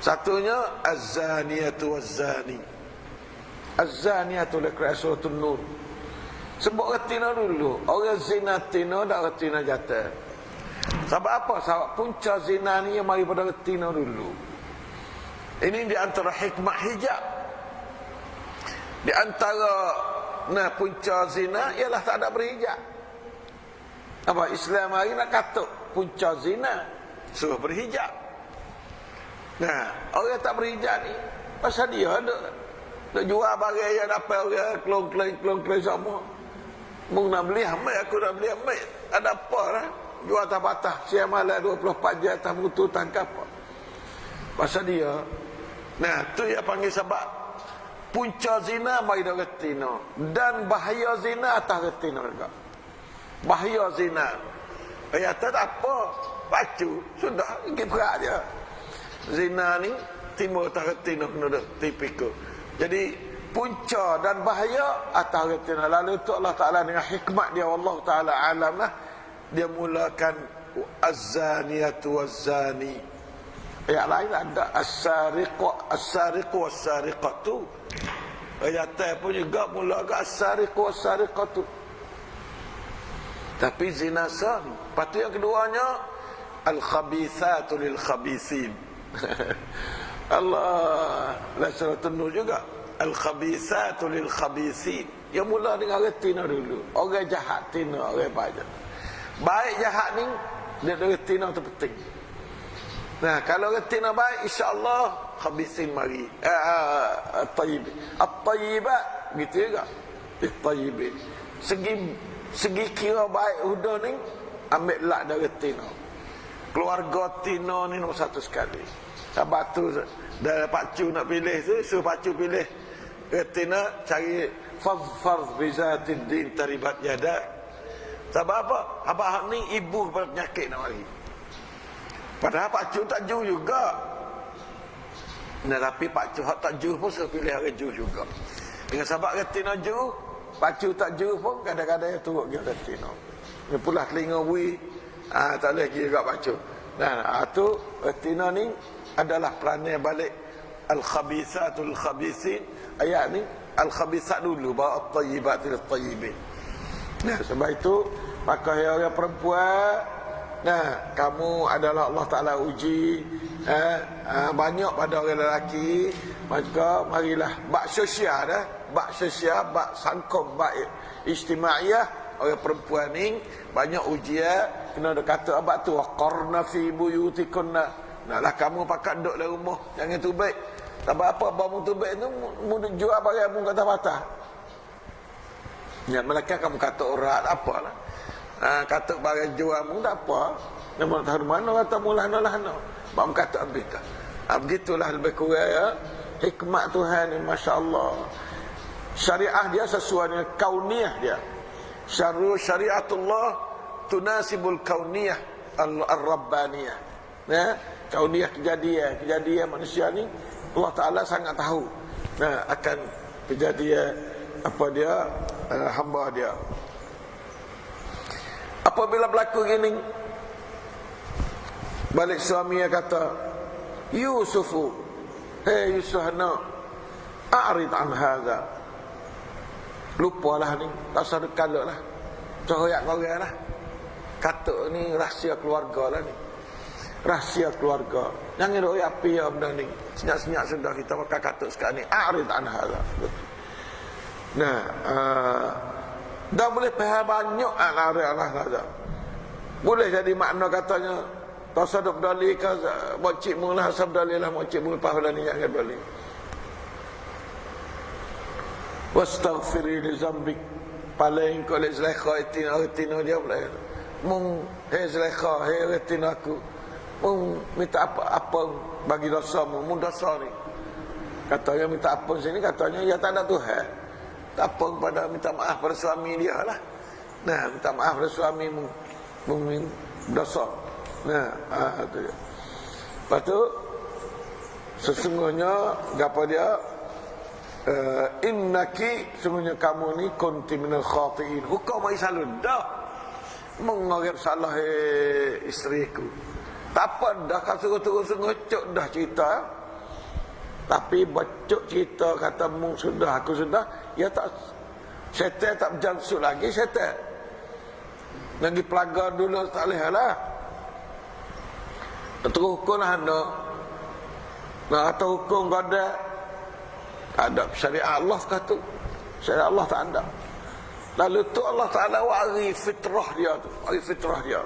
Satunya az-zaniyatu waz-zani. Az-zaniyatu dalam Quran surah An-Nur. Sebut retina dulu. Orang zina tina dak retina jatuh. Sebab apa? Sebab punca zina ni yang mari pada retina dulu. Ini di antara hikmah hijab. Di antara nah punca zina ialah tak ada berhijab. Apa Islam hari nak katuk punca zina suruh berhijab. Nah, orang tak berhijab ni pasal dia ada nak jual barang yang dapat orang kelong-kelong kelong-kelong semua. Mung nak beli amai aku nak beli amai. Ada apa lah? jual atas batas siang malam 24 jam atas mutu tangkap pasal dia nah tu yang panggil sebab punca zina mai dah retina dan bahaya zina atas retina juga bahaya zina ayat tak apa bacu sudah perak dia. Zina ni timur atas retina kena tipikal. Jadi punca dan bahaya atas retina. Lalu tu Allah Ta'ala dengan hikmat dia Allah Ta'ala alam lah. Dia mulakan az-zaniyatu waz-zani. Ayat lain ada as-sariqu as-sariqu was-sariqatu. Ayat pun juga mulakan as-sariqu was-sariqatu. Tapi zina sah patu yang keduanya al-khabithatu lil-khabithin *laughs* Allah la surat nur juga al-khabithatu lil-khabithin yang mula dengan retina dulu orang jahat tina orang baik Baik jahat ni dia ada retina tu penting. Nah, kalau retina baik insya-Allah khabisin mari. Eh uh, tayyib. At-tayyibat gitu juga. At-tayyib. Segi segi kira baik huda ni ambil lah dari retina. Keluarga Tino ni nombor satu sekali. Sebab tu dah pacu nak pilih tu, suruh pacu pilih retina cari fadfar bizatid din taribat yadak sebab apa? Abah ni ibu kepada penyakit nak mari. Padahal pak cu tak ju juga. Nah, tapi Pak Cu tak juru pun suruh pilih orang juru juga. Dengan sebab retina juru, Pak Cu tak juru pun kadang-kadang turut dia retina. Dia pula telinga bui, ah, tak boleh kira kat Pak Cu. Nah, ah, tu retina ni adalah peranan balik al-khabithatul khabithin. Ayat ni al-khabithat dulu bawa at-tayyibatil tayyibin. Nah, sebab itu pakai orang perempuan Nah, kamu adalah Allah Ta'ala uji eh, eh, Banyak pada orang lelaki Maka marilah Bak sosial dah Bak sosial, bak sangkom, bak istimaiyah Orang perempuan ni Banyak ujian Kena ada kata abad tu Waqarna fi buyutikunna. Naklah kamu pakat duduk dalam rumah Jangan tu baik. Tak apa Bamu tu baik tu Mudah jual barang mu kata patah. Ya, mereka kamu kata orang apalah ha, kata barang jual pun tak apa. Nama tahu mana kata mula lah no bang kata habis dah ha, begitulah lebih kurang ya. Hikmat Tuhan ni masya-Allah. Syariah dia sesuai dengan kauniyah dia. Syarru syariatullah tunasibul kauniyah al-rabbaniyah ya kauniyah kejadian kejadian manusia ni Allah Taala sangat tahu nah akan kejadian apa dia uh, hamba dia. Apabila berlaku gini Balik suami yang kata Yusufu Hei Yusuf nak A'rid an hadha. Lupalah ni Tak dekaluk lah. Cohoyak korang lah Kata ni rahsia keluarga lah ni. Rahsia keluarga. Jangan duk api ya benda ni. Senyap-senyap sudah kita pakai katuk sekarang ni. A'rid an hadha Nah uh, Dah boleh faham banyak al-ari Allah saja. Boleh jadi makna katanya tasaduk dalil ke mocik mula hasab dalil lah mocik mula pahala ni yang dalil. Wastaghfiri li zambik. Paling kau le zlekha itina itina dia boleh. Mung he zlekha he itina aku. Mung minta apa apa bagi dosa mu. Mung dosa ni. Katanya minta apa sini katanya ya tak ada Tuhan. Tak apa kepada minta maaf pada suami dia lah. Nah minta maaf pada suami mungkin dosa. Nah ah, itu dia lepas tu sesungguhnya apa dia? Uh, innaki sesungguhnya kamu ni kunti minal khatiin. Hukum ai selalu dah mengorek salah eh, isteriku. Tak apa dah kasih sungguh-sungguh dah cerita. Tapi bacuk cerita kata mung sudah aku sudah ya tak syaitan tak berjansut lagi syaitan lagi pelaga dulu tak boleh lah. Terus hukum lah anda nah, atau hukum kau ada. Ada. Syariat Allah kata syariat Allah tak ada lalu tu Allah Ta'ala wari fitrah dia tu wari fitrah dia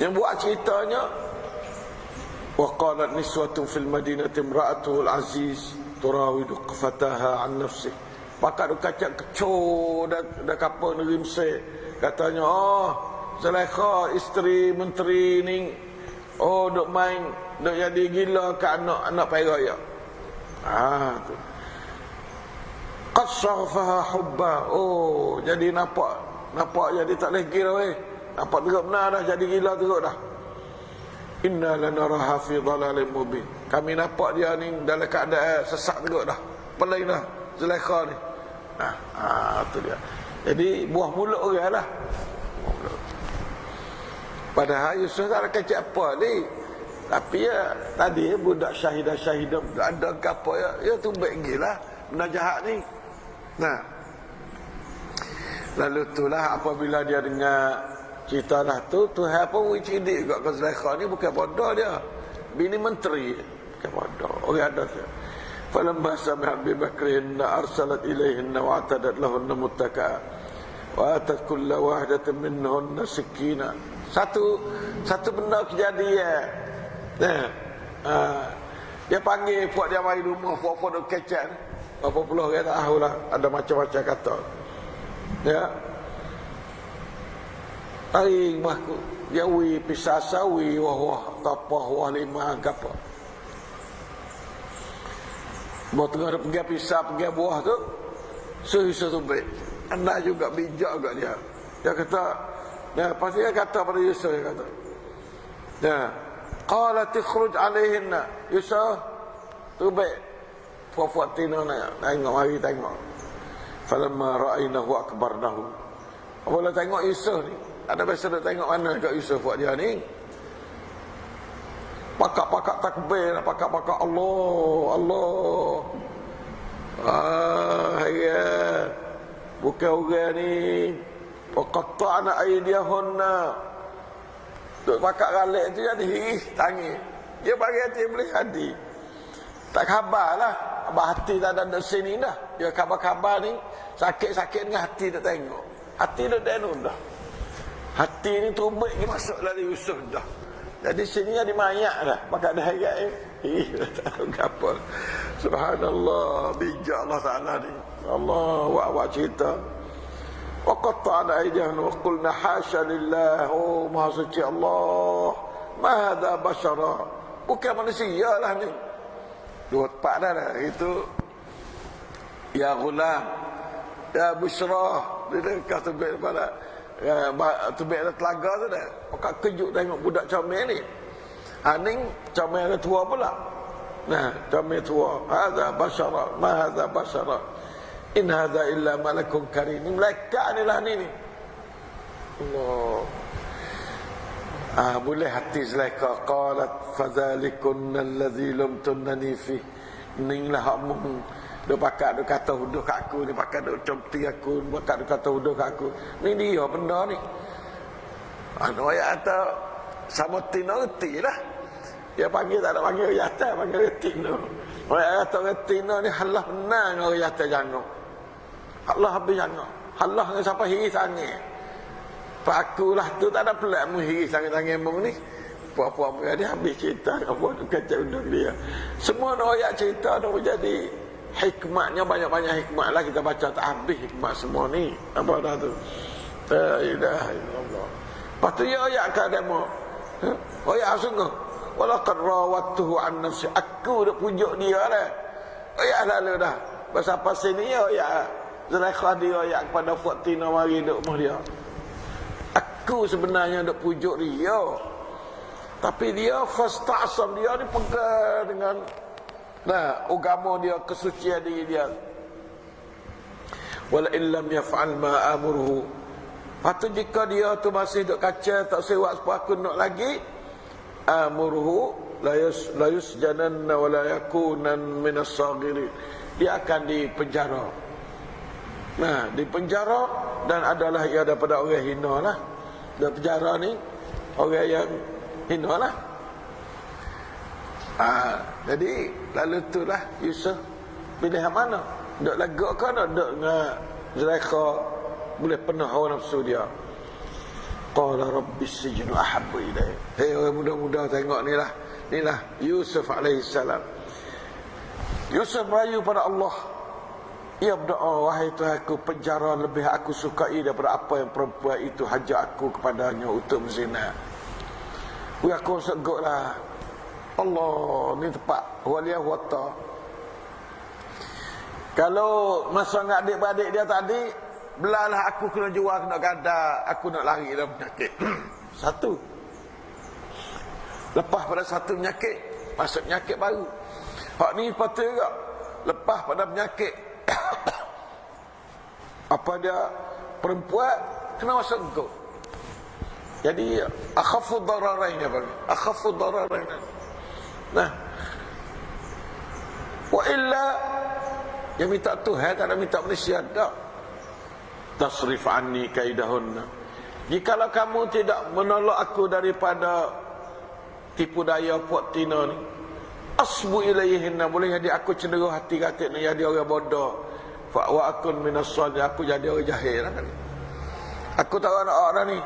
yang buat ceritanya وقالت نسوة في المدينة امرأته العزيز تراود فتاها عن نفسه Pakar kacak kecoh dah, dah kapal negeri Mesir. Katanya, oh, Zulaikha isteri menteri ni, oh, duk main, duk jadi gila ke anak anak peraya. Ah, tu. Qad sarfaha hubba. Oh, jadi nampak, nampak jadi tak boleh kira weh. Nampak teruk benar dah jadi gila teruk dah. Inna lanaraha fi dhalalin mubin. Kami nampak dia ni dalam keadaan sesak teruk dah. Pelai dah Zulaikha ni. Nah, ha, tu dia. Jadi buah mulut orang lah. Padahal Yusuf tak ada kecek apa ni. Tapi ya tadi budak syahidah-syahidah ada apa ya, ya tu baik gila benda jahat ni. Nah. Lalu itulah apabila dia dengar Cerita dah tu Tuhan pun wicidik juga ke Zulaikha ni bukan bodoh dia. Bini menteri. Bukan bodoh. Orang ada tu. Falamma sami'a Abi Bakrin arsalat ilaihinna wa atadat lahunna muttaka. Wa atat kulla wahidatin minhunna sikina. Satu satu benda kejadian. Nah. Uh, dia panggil puak dia mari rumah puak-puak duk kecek. Berapa puluh orang tak tahu lah. Ada macam-macam kata. Ya. Ai mahku ya wi pisasa wi wah wah tapah wah lima gapa. Buat tengah pergi pisah pergi buah tu satu baik Anak juga bijak juga dia Dia kata Ya pasti dia kata pada Yusuf dia kata Ya Qalat ikhruj alaihinna. Yusuf. Tu Puan-puan tina nak tengok mari tengok. Falamma ra'ainahu akbarnahu. Apabila tengok Yusuf ni, ada biasa nak tengok mana kat Yusuf buat dia ni. Pakak-pakak takbir, pakak-pakak Allah, Allah. Ah, ya. Bukan orang ni. Waqatta'na aydiyahunna. Duk pakak galik tu jadi tangi. Dia bagi hati boleh hati tak khabar lah. Abah hati tak ada di sini dah. Dia khabar-khabar ni Sakit-sakit dengan hati tak tengok. Hati dah denun dah. Hati ni terubik ni masuk dari Yusuf dah. Jadi sini ada mayak dah. Maka ada hayat ni. *laughs* Tak tahu apa Subhanallah. Bijak Allah Ta'ala ni. Allah Wah-wah cerita. Waqatta'ana aidihan wa qulna hasha lillah. Oh maha suci Allah. Mahada basyara Bukan manusia lah ni. Dua tempat dah lah Itu Ya gulam Ya bushra Dia dekat tebik pada ya, Tebik ada telaga tu dah. Maka kejut tengok budak comel ni. Ha ni comel tua pula. Nah comel tua. Hadha bashara Ma hadha bashara In hadha illa malakun karim. Malaikat ni lah ni ni. Allah. Ah, boleh hati Zulaikha qalat fadhalikun alladhi lam tunnani fi. Inilah hakmu. Dia pakat dia kata huduh kat aku, dia pakat dia comti aku, dia pakat dia kata huduh kat aku. Ni dia benda ni. Anu ayat kata sama tino reti lah. Dia panggil tak ada panggil yata, panggil reti no. Ayat kata reti ni halah menang orang yata jangan. Allah habis jangan. Allah dengan siapa hiri sangi. Pak aku lah tu tak ada pelat mu hiri sangi-sangi mung ni. Puan-puan mu dia habis cerita. Apa tu kacau undang dia. Semua ayat cerita tu jadi hikmatnya banyak-banyak hikmat lah kita baca tak habis hikmat semua ni. Apa dah tu? La ilaha illallah. Lepas tu ya ayat kan demo. Ha? Ya sungguh. Walaqad rawattuhu an nafsi. Aku dah pujuk dia. Oh ya lalu dah. Pasal pasal ni ya ya. Zulaikha dia yang kepada Fatina mari duk rumah dia. Aku sebenarnya duk pujuk dia. Tapi dia fasta'sam dia ni pegang dengan nah agama dia kesucian diri dia. Wala illam yaf'al ma amruhu. Patut jika dia tu masih duk kaca tak sewak sepah aku nak lagi amruhu la yus la yusjananna wa la yakunan min as-saghirin. Dia akan dipenjara. Nah, di penjara dan adalah ia daripada orang hina lah. Di penjara ni orang yang hina lah. Ah, jadi lalu tu lah Yusuf pilih yang mana? Dok lagak ke nak dok dengan Zulaikha boleh penuh hawa nafsu dia. Qala rabbis sijnu ahabbu ilai. Hei orang muda-muda tengok ni lah. Inilah Yusuf alaihi salam. Yusuf merayu pada Allah ia berdoa, wahai Tuhanku, penjara lebih aku sukai daripada apa yang perempuan itu hajak aku kepadanya untuk berzina. Wih aku seguk lah. Allah, ni tepat. Waliyah wata. Kalau masa dengan adik-beradik dia tadi, belalah aku kena jual, kena gada, aku nak lari dalam penyakit. *clears throat* satu. Lepas pada satu penyakit, masuk penyakit baru. Hak ni patut juga. Lepas pada penyakit, *coughs* apa dia? Perempuan kena masuk engkau. Jadi akhafu dararain apa akhafu dararain nah. Wa illa yang minta Tuhan tak ada minta manusia tak. Tasrif anni kaidahunna. Jikalau kamu tidak menolak aku daripada tipu daya puak tina ni asbu ilaihinna boleh jadi aku cenderung hati kata ni jadi orang bodoh. Fa wa akun minas aku jadi orang jahil lah kan. Aku tahu anak orang ni.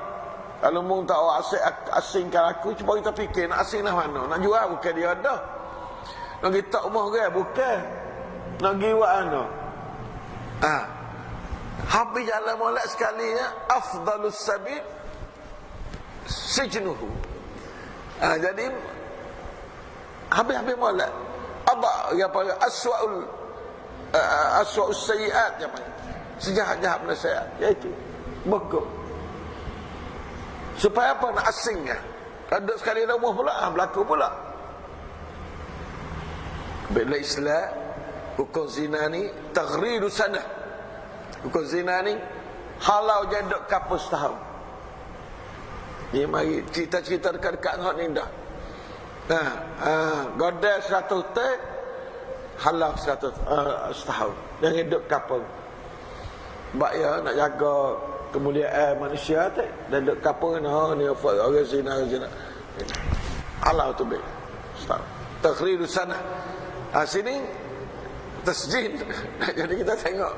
Kalau mung tak asing asingkan aku cuba kita fikir nak asing lah mana? Nak jual bukan dia ada. Nak pergi tak rumah ke? Bukan. Nak pergi buat mana ha. habis jalan molek sekali ya. Afdalus sabit sijnuhu. Ha, jadi habis-habis molek apa apa aswaul uh, aswaul sayiat yang mana sejahat-jahat nasihat iaitu bekuk supaya apa nak asingnya Ada sekali dah umur pula, ha, berlaku pula. Bila Islam, hukum zina ni, taghridu sana. Hukum zina ni, halau je duk kapus setahun. Ni mari cerita-cerita dekat-dekat ni dah. Ha, ha, godel seratus teh, halau seratus uh, setahun. Yang hidup kapal. Sebab ya nak jaga kemuliaan manusia tu dan kapal ni ha ni apa orang zina orang zina. Halau tu be. Setahun. Takhriru sana. Ha, sini tasjid. *laughs* Jadi kita tengok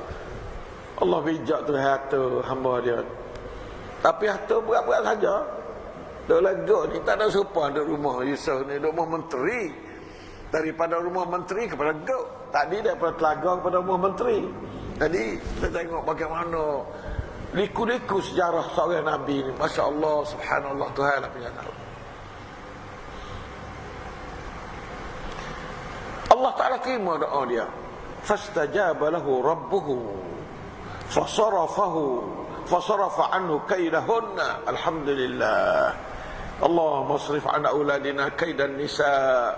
Allah bijak tu hatu hamba dia. Tapi hatu berat-berat saja. Duk legok ni tak ada sopan duk rumah Yusuf ni duk rumah menteri. Daripada rumah menteri kepada gok. Tadi daripada telaga kepada rumah menteri. Jadi kita tengok bagaimana liku-liku sejarah seorang Nabi ni. Masya Allah, subhanallah, Tuhan lah punya tahu. Allah Ta'ala terima doa dia. Fastajaba lahu rabbuhu. Fasarafahu. Fasarafa anhu kaidahunna. Alhamdulillah. An auladina kaidan nisa.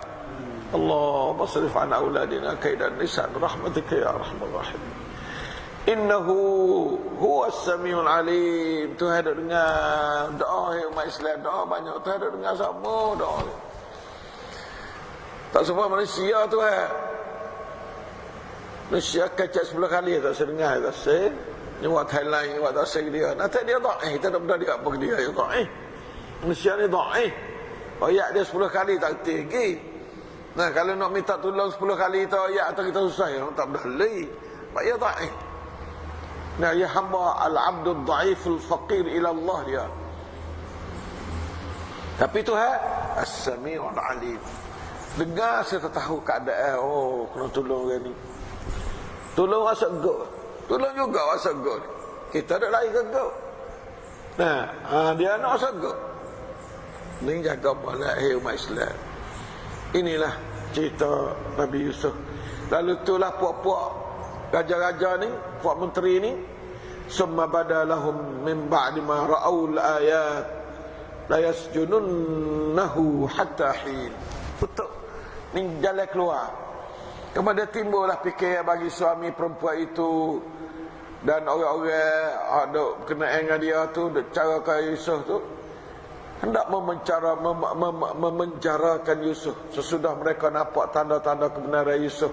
Allah masrif an auladina kaidan nisa. Rahmatika ya rahmat rahim. Innahu huwa as-sami'ul alim. Tuhan ada dengar doa umat Islam. Doa banyak. Tuhan ada dengar semua doa. Tak semua manusia tu eh. Manusia kacak sebelah kali tak sedengar tak se. Ni buat Thailand ni buat tak dia. Nanti dia tak eh kita dah benda dia apa dia ya tak eh. Manusia ni eh. Ayat dia sepuluh kali tak tinggi. Nah kalau nak minta tolong sepuluh kali tu ayat atau kita susah ya tak boleh. Pak ya tak. Nah ya hamba al-abdul dhaiful faqir ila Allah dia. Tapi Tuhan as-sami'ul alim. Dengar saya tahu keadaan Oh kena tolong orang ni Tolong rasa go Tolong juga rasa go Kita ada lagi ke go Nah ha, Dia nak rasa go Ini jaga balik Hei umat Islam. Inilah cerita Nabi Yusuf. Lalu itulah puak-puak Raja-raja ni Puak menteri ni Summa badalahum min ba'di ma ra'aul ayat La yasjununnahu hatta hin. Betul ni jalan keluar. Kemudian timbullah fikir bagi suami perempuan itu dan orang-orang ada kena dengan dia tu cara kaya Yusuf tu hendak memencara mem, mem, memenjarakan Yusuf. Sesudah mereka nampak tanda-tanda kebenaran Yusuf.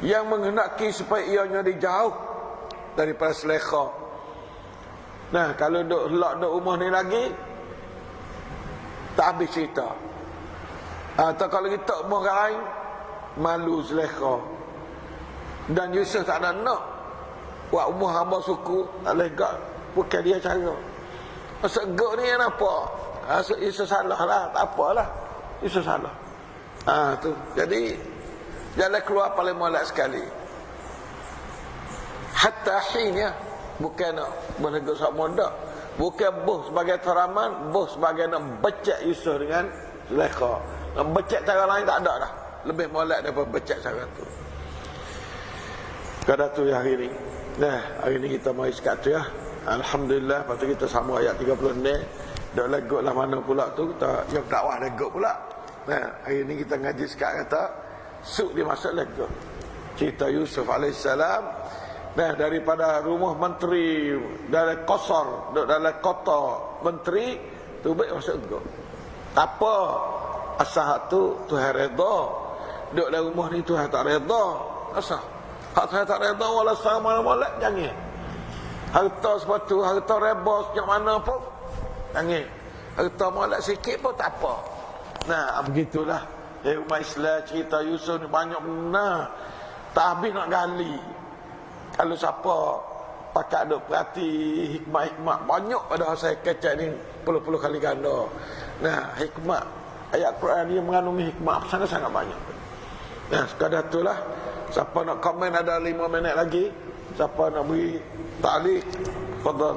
Yang menghendaki supaya ianya dijauh daripada selekha nah kalau duk lock duk rumah ni lagi tak habis cerita. Atau kalau kita umur lain malu selekha dan Yusuf tak ada nak. Buat umur hamba suku tak lega bukan dia cara masa gak ni yang apa Masa Yusuf salah lah tak apalah Yusuf salah ha, tu. jadi jalan keluar paling molek sekali hatta hin ya bukan nak bernego sak modak bukan bos sebagai teraman bos sebagai nak becek Yusuf dengan Zulekha Becek cara lain tak ada dah. Lebih molek daripada becek cara tu. Kada tu ya hari ni. Nah, hari ni kita mari sekat tu ya. Alhamdulillah, lepas tu kita sama ayat 30 ni. Dah legot lah mana pula tu. Kita yang dakwah legot pula. Nah, hari ni kita ngaji sekat kata. Suk dia masuk legot. Cerita Yusuf AS. Nah, daripada rumah menteri. Dari kosor. Dari kota menteri. Tu baik masuk legot. Tak apa asah tu Tuhan redha duduk dalam rumah ni Tuhan tak redha asah hak Tuhan tak redha wala sama molek jangan harta sepatu harta rebos yang mana pun. Jangan harta molek sikit pun tak apa. Nah begitulah. Eh umat Islam cerita Yusuf ni banyak benar tak habis nak gali. Kalau siapa pakai duk perhati hikmah-hikmah banyak pada saya kecek ni. Puluh-puluh kali ganda. Nah hikmah ayat Quran dia mengandungi hikmah sangat-sangat banyak. Ya, sekadar itulah. Siapa nak komen ada lima minit lagi. Siapa nak beri ta'liq, fadal.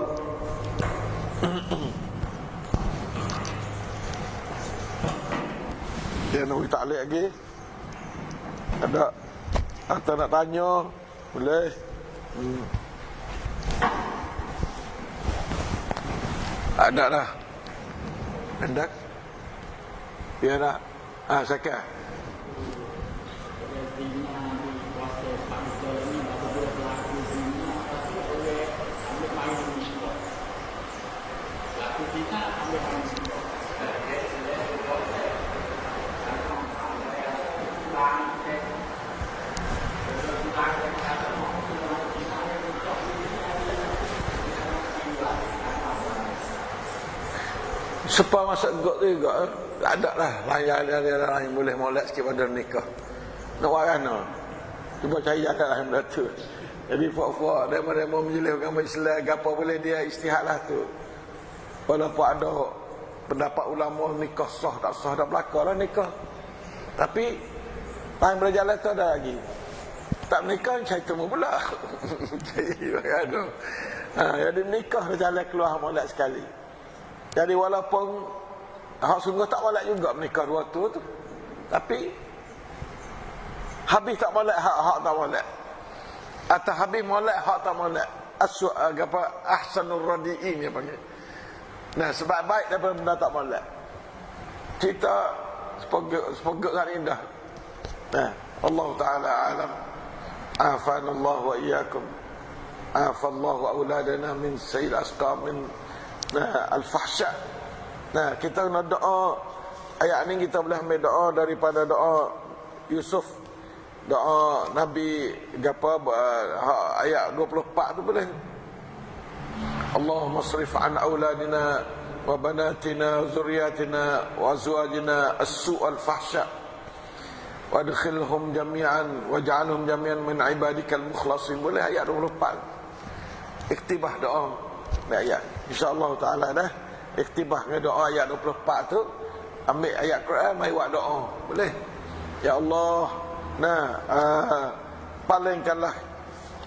Dia nak beri ta'liq lagi. Ada atau nak tanya, boleh. Hmm. Ada dah. Hendak. Biarlah. Ah, sakit. Sepa masuk got tu juga Tak ada lah. Ada lain boleh molek sikit pada nikah. Nak buat kan Cuba cari ada lah benda tu Jadi fuak-fuak Daripada mau menjelih agama Islam Apa boleh dia istihad lah tu. Walaupun ada Pendapat ulama nikah sah tak sah Tak berlaku lah nikah. Tapi Lain berjalan tu ada lagi. Tak menikah Saya temu pula. *laughs* Jadi *laughs* kan ha, Jadi nikah berjalan keluar molek sekali jadi walaupun hak sungguh tak molek juga menikah dua tu tu. Tapi habis tak molek hak hak tak molek. Atau habis molek hak tak molek. Asu apa ahsanur radiin dia panggil. Nah, sebab baik daripada benda tak molek. Kita sepogok sepogok kan indah. Nah, Allah taala alam. Afan Allah wa iyyakum. Afallahu auladana min sayyid asqam min nah, al-fahsya. Nah, kita nak doa. Ayat ni kita boleh ambil doa daripada doa Yusuf. Doa Nabi apa ayat 24 tu boleh. Allahumma srif an auladina wa banatina zuriyatina wa azwajina as-su' al-fahsya. Wadkhilhum jami'an waj'alhum jami'an min ibadikal mukhlasin. Boleh ayat 24 iktibah doa ayat. InsyaAllah ta'ala dah Iktibah dengan doa ayat 24 tu. Ambil ayat Quran Mari buat doa. Boleh? Ya Allah Nah uh, Palingkanlah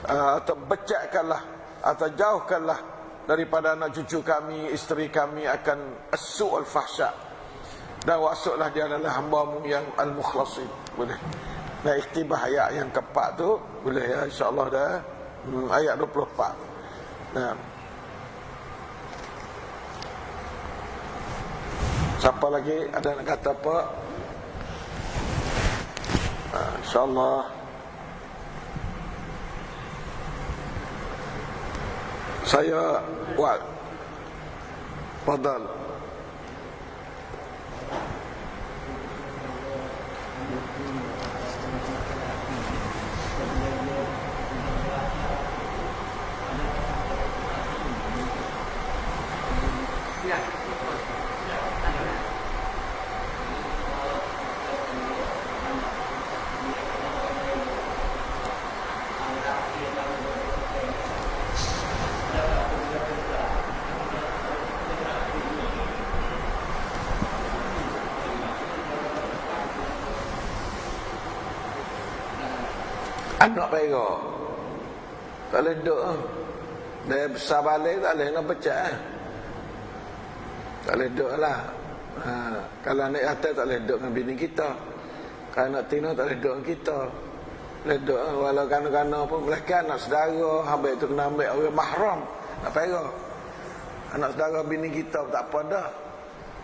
uh, Atau becakkanlah Atau jauhkanlah Daripada anak cucu kami Isteri kami akan Asu' al-fahsya. Dan wasuklah dia adalah hambamu yang Al-mukhlasin. Boleh? Nah iktibah ayat yang keempat tu Boleh ya insyaAllah dah. Hmm, Ayat 24 Nah Siapa lagi? Ada nak kata apa? Ha, InsyaAllah. Saya buat Fadal Anak perak Tak boleh duduk Dia besar balik tak boleh nak pecah Tak boleh duduk lah. Ha, Kalau anak atas tak boleh duduk dengan bini kita. Kalau anak tino tak boleh duduk dengan kita. Boleh duduk Walau kanak-kanak pun Mereka anak saudara Habis itu kena ambil orang mahram Nak perak Anak saudara bini kita tak apa dah.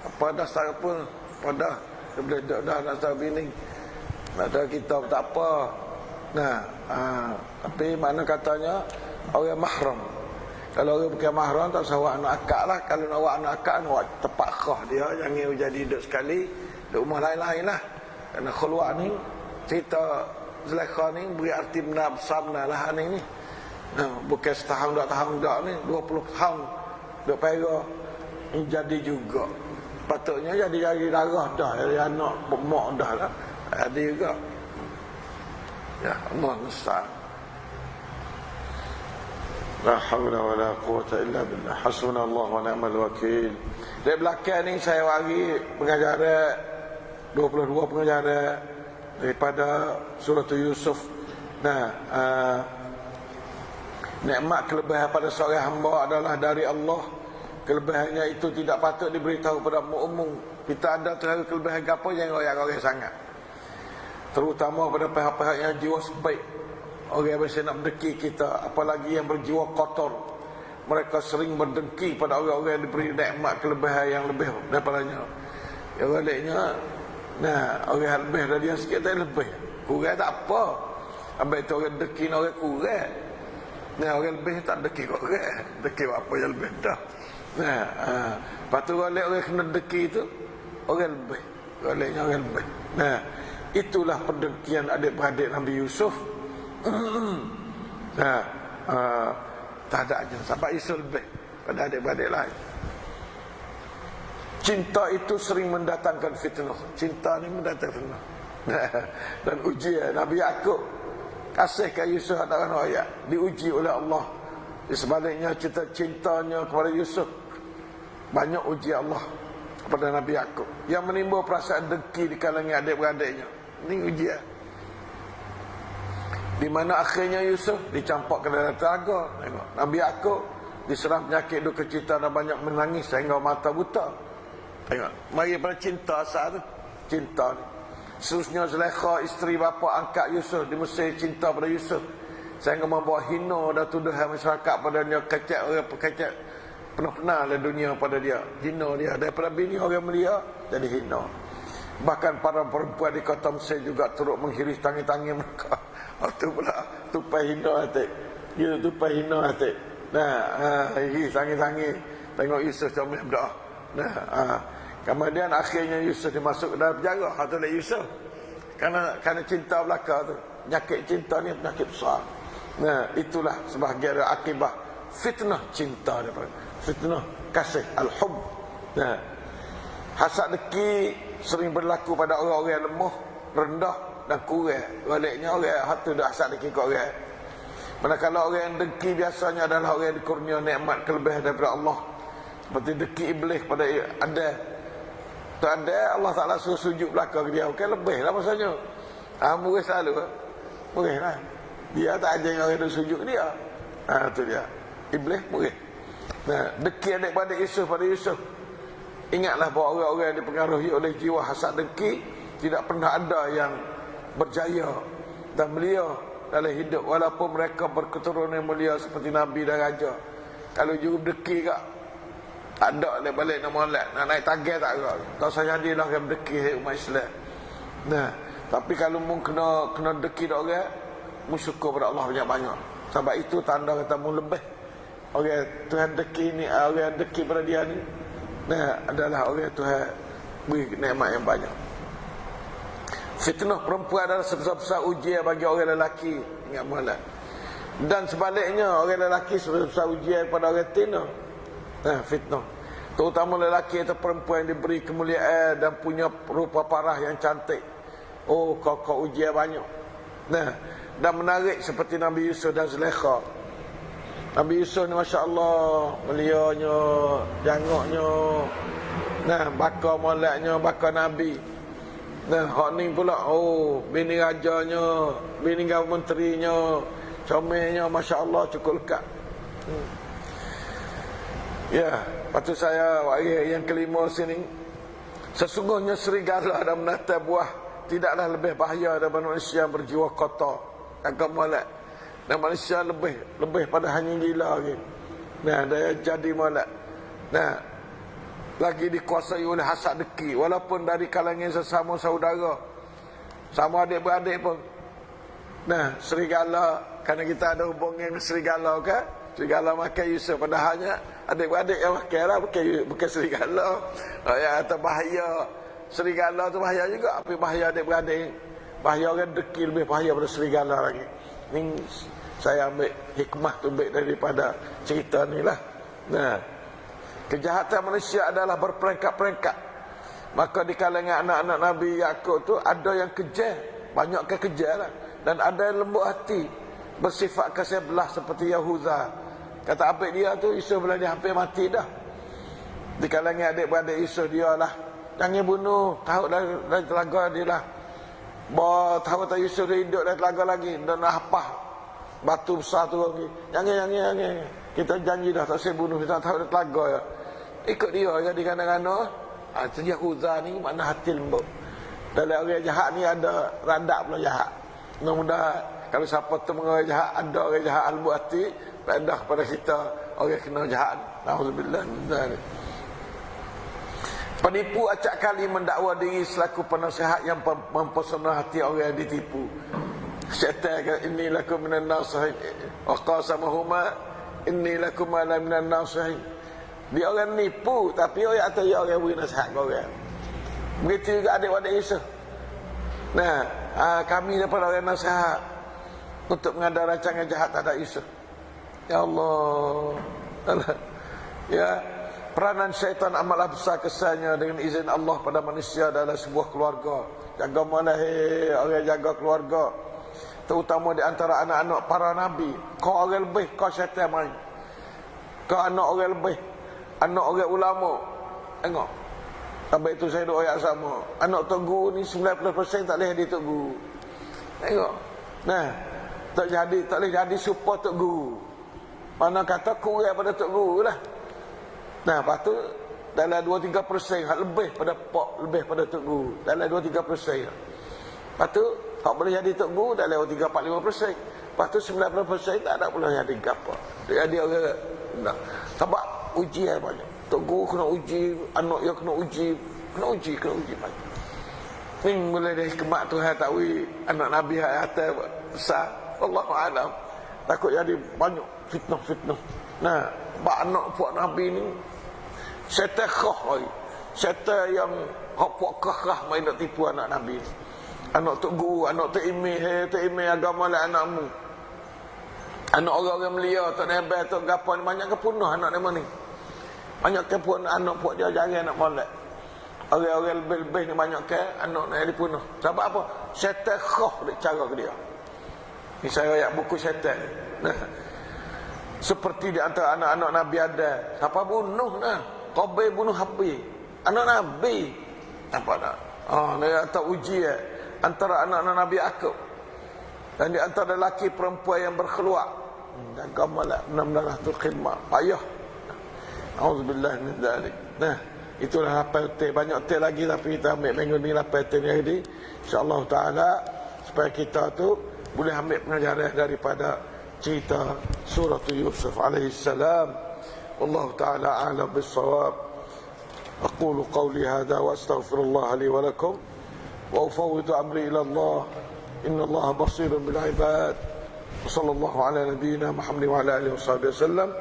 Apa dah saudara pun Apa dah. Dia boleh duduk dah anak saudara bini. Nak saudara kita tak apa Nah, ha, tapi mana katanya orang mahram. Kalau orang bukan mahram tak usah awak anak akak lah. Kalau nak awak anak akak, awak khah dia. Jangan jadi duduk sekali. Duduk rumah lain-lain lah. Kerana khulwak ni, cerita Zulaikha ni beri arti benar besar benar lah ni ni. Nah, bukan setahun, dua tahun, dua ni. Dua puluh tahun. Duduk pera. Jadi juga. Patutnya jadi jadi darah dah. Jadi anak, mak dah lah. Jadi juga. Ya Allah musta'an. La hawla wa la quwata illa billah. Hasbuna Allah wa ni'mal wakil. Dari belakang ni saya bagi pengajaran 22 pengajaran Daripada surah Yusuf. Nah uh, Nikmat kelebihan pada seorang hamba adalah dari Allah. Kelebihannya itu tidak patut diberitahu kepada umum Kita ada terlalu kelebihan apa yang royak-royak sangat terutama pada pihak-pihak yang jiwa sebaik orang yang biasa nak mendeki kita apalagi yang berjiwa kotor mereka sering berdengki pada orang-orang yang diberi nikmat kelebihan yang lebih daripadanya yang baliknya Nah, orang lebih dari dia sikit tak lebih. Kurang tak apa. Ambil tu orang deki orang kurang. Nah, orang lebih tak deki orang. Deki apa yang lebih dah. Nah, ha. Lepas tu orang kena deki tu orang lebih. Orang lebih. Nah, itulah perdekian adik-beradik Nabi Yusuf. nah, uh, tak ada aja. Sampai Yusuf lebih pada adik-beradik lain. Cinta itu sering mendatangkan fitnah. Cinta ni mendatangkan fitnah. *laughs* Dan ujian Nabi Yaakob kasih ke Yusuf adalah ayat diuji oleh Allah. Di sebaliknya cinta cintanya kepada Yusuf banyak uji Allah kepada Nabi Yaakob yang menimbul perasaan dengki di kalangan adik-beradiknya. Ini ujian. Di mana akhirnya Yusuf dicampak ke dalam telaga. Nabi Yaakob diserang penyakit duka cita dan banyak menangis sehingga mata buta. Tengok, mari pada cinta asal tu. Cinta ni. Seterusnya Zulaikha isteri bapa angkat Yusuf di Mesir cinta pada Yusuf. Sehingga membawa hina dan tuduhan masyarakat pada dia kecek orang kecek penuh-penuh dalam dunia pada dia. Hina dia daripada bini orang mulia jadi hina. Bahkan para perempuan di kota Mesir juga turut menghiris tangi-tangi mereka. *laughs* Waktu pula tupai hina hati. Dia tupai hina hati. Nah, ha, hiris tangi-tangi. Tengok Yusuf comel berdoa. Nah, ha. Kemudian akhirnya Yusuf dimasuk ke dalam penjara. Atau oleh Yusuf. Karena kerana cinta belaka tu. Penyakit cinta ni penyakit besar. Nah, itulah sebahagian akibat fitnah cinta daripada fitnah kasih al-hub. Nah, hasad deki sering berlaku pada orang-orang yang lemah, rendah dan kurang. Baliknya orang hatu dah hasad deki ke orang. Manakala orang yang dengki biasanya adalah orang yang dikurnia nikmat kelebihan daripada Allah. Seperti deki iblis pada ada. Tu ada Allah Taala suruh sujud belakang dia. Okey lebih lah masanya ah murih selalu murih lah. Dia tak ajar orang itu sujud dia. Ah tu dia. Iblis murih. Nah deki adik-adik Yusuf pada Yusuf ingatlah bahawa orang-orang yang dipengaruhi oleh jiwa hasad dengki tidak pernah ada yang berjaya dan mulia dalam hidup walaupun mereka berketurunan mulia seperti nabi dan raja. Kalau juru deki kak tak ada dia balik nak molek nak naik target tak ada tak saya jadilah orang berdeki umat Islam. Nah tapi kalau mu kena kena deki dak orang mu syukur pada Allah banyak-banyak sebab itu tanda kata mu lebih orang Tuhan deki ni orang deki pada dia ni nah adalah orang Tuhan beri nikmat yang banyak fitnah perempuan adalah sebesar-besar ujian bagi orang lelaki ingat molek dan sebaliknya orang lelaki sebesar ujian pada orang tina Nah, fitnah. Terutama lelaki atau perempuan yang diberi kemuliaan dan punya rupa parah yang cantik. Oh, kau kau ujian banyak. Nah, dan menarik seperti Nabi Yusuf dan Zulaikha. Nabi Yusuf ni Masya Allah Melianya Jangoknya Nah Bakar moleknya Bakar Nabi Nah Hak ni pula Oh Bini rajanya Bini menterinya Comelnya Masya Allah cukup lekat hmm. Ya, patut saya ayat yang kelima sini. Sesungguhnya serigala dan menata buah tidaklah lebih bahaya daripada manusia yang berjiwa kotor. Agak molek. Dan manusia lebih lebih pada hanya gila lagi. Nah, dia jadi molek. Nah, lagi dikuasai oleh hasad deki walaupun dari kalangan sesama saudara. Sama adik-beradik pun. Nah, serigala kerana kita ada hubungan dengan serigala kan? Serigala makan Yusuf padahalnya adik-adik yang makan lah bukan, bukan serigala. Oh, ya, atau bahaya. Serigala tu bahaya juga. Tapi bahaya adik-adik. Bahaya orang dekil lebih bahaya pada serigala lagi. Ini saya ambil hikmah tu ambil daripada cerita ni lah. Nah, kejahatan manusia adalah berperingkat-peringkat. Maka di kalangan anak-anak Nabi Yaakob tu ada yang kejar. Banyak ke kejar lah. Dan ada yang lembut hati. Bersifat kasih belah seperti Yahuda. Kata apa dia tu Yusuf bila dia hampir mati dah. Di kalangan adik-beradik Yusuf dia lah. Jangan bunuh. Tahu dah, dah telaga dia lah. Bawa tahu tak Yusuf dia hidup dah telaga lagi. Dan apa? Batu besar tu lagi. Jangan, jangan, jangan. Kita janji dah tak saya bunuh. Kita tahu dah telaga ya. Ikut dia jadi kadang-kadang. Ha, Sejak Huzah ni makna hati lembut. Dalam orang jahat ni ada radak pula jahat. Mudah-mudahan kalau siapa tu mengajar jahat, ada orang jahat lembut hati, Pedah kepada kita Orang kena jahat Alhamdulillah Penipu acak kali mendakwa diri selaku penasihat yang mem- mempesona hati orang yang ditipu. Syaitan inni lakum minan nasihin. Wa qasamahuma, inni lakum ala minan nasihin. Dia orang nipu, tapi orang atau dia orang beri nasihat ke orang. Begitu juga adik-adik Yusuf. Nah, aa, kami daripada orang nasihat untuk mengada rancangan jahat terhadap Yusuf. Ya Allah. *laughs* ya, peranan syaitan amatlah besar kesannya dengan izin Allah pada manusia dalam sebuah keluarga. Jaga malah hei, orang jaga keluarga. Terutama di antara anak-anak para nabi. Kau orang lebih, kau syaitan main. Kau anak orang lebih. Anak orang ulama. Tengok. Sampai itu saya doa yang sama. Anak Tok Guru ni 90% tak boleh jadi Tok Guru. Tengok. Nah, tak jadi, tak boleh jadi support Tok Guru. Mana kata kurang pada Tok Guru lah. Nah, lepas tu dalam 2-3 persen, hak lebih pada pok, lebih pada Tok Guru. Dalam 2-3 persen. Lepas tu, hak boleh jadi Tok Guru dalam 3-4-5 persen. Lepas tu 90 persen tak ada boleh jadi apa. Jadi orang, nah. Sebab ujian banyak. Tok Guru kena uji, anak dia kena uji. Kena uji, kena uji banyak. Ini boleh dari kemak Tuhan tahu anak Nabi yang atas besar. Allah Alam. Takut jadi banyak fitnah-fitnah. Nah, bak anak puak Nabi ni khah lagi. Syaitan yang hak puak kah main nak tipu anak Nabi ni. Anak tok guru, anak tok imeh, hey, tok imeh agama lah anakmu. Anak orang-orang melia, tok nebel, tok gapo banyak kepunah anak nama ni. Banyak ke pun anak puak dia jarang nak molek. Orang-orang lebih-lebih ni banyak ke anak nak dipunuh. Sebab apa? Syaitan khah dia cara ke dia. Ni saya ayat buku syaitan. Nah. Seperti di antara anak-anak Nabi ada. Siapa bunuh nah? Qabil bunuh Habib. Anak Nabi. Apa nak? Oh, dia kata uji ya antara anak-anak Nabi Akub dan di antara lelaki perempuan yang berkeluar hmm, dan gamalah menamalah tu khidmat. Payah. Auzubillah min zalik. Nah itulah apa hotel banyak hotel lagi tapi kita ambil minggu ni apa hotel ni hari. Insyaallah taala supaya kita tu boleh ambil pengajaran daripada cerita surah yusuf alaihi salam. والله تعالى اعلم aqulu qawli hadha wa astaghfirullah li wa lakum. وأفوض أمري إلى الله. إن الله بصير بالعباد. وصلى الله على نبينا محمد وعلى آله وصحبه وسلم.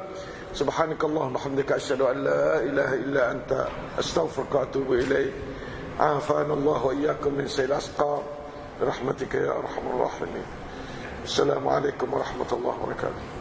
سبحانك اللهم وبحمدك أشهد أن لا إله إلا أنت. أستغفرك وأتوب إليك. عافانا الله وإياكم من سيل الأسقام. برحمتك يا أرحم الراحمين. السلام عليكم ورحمة الله وبركاته.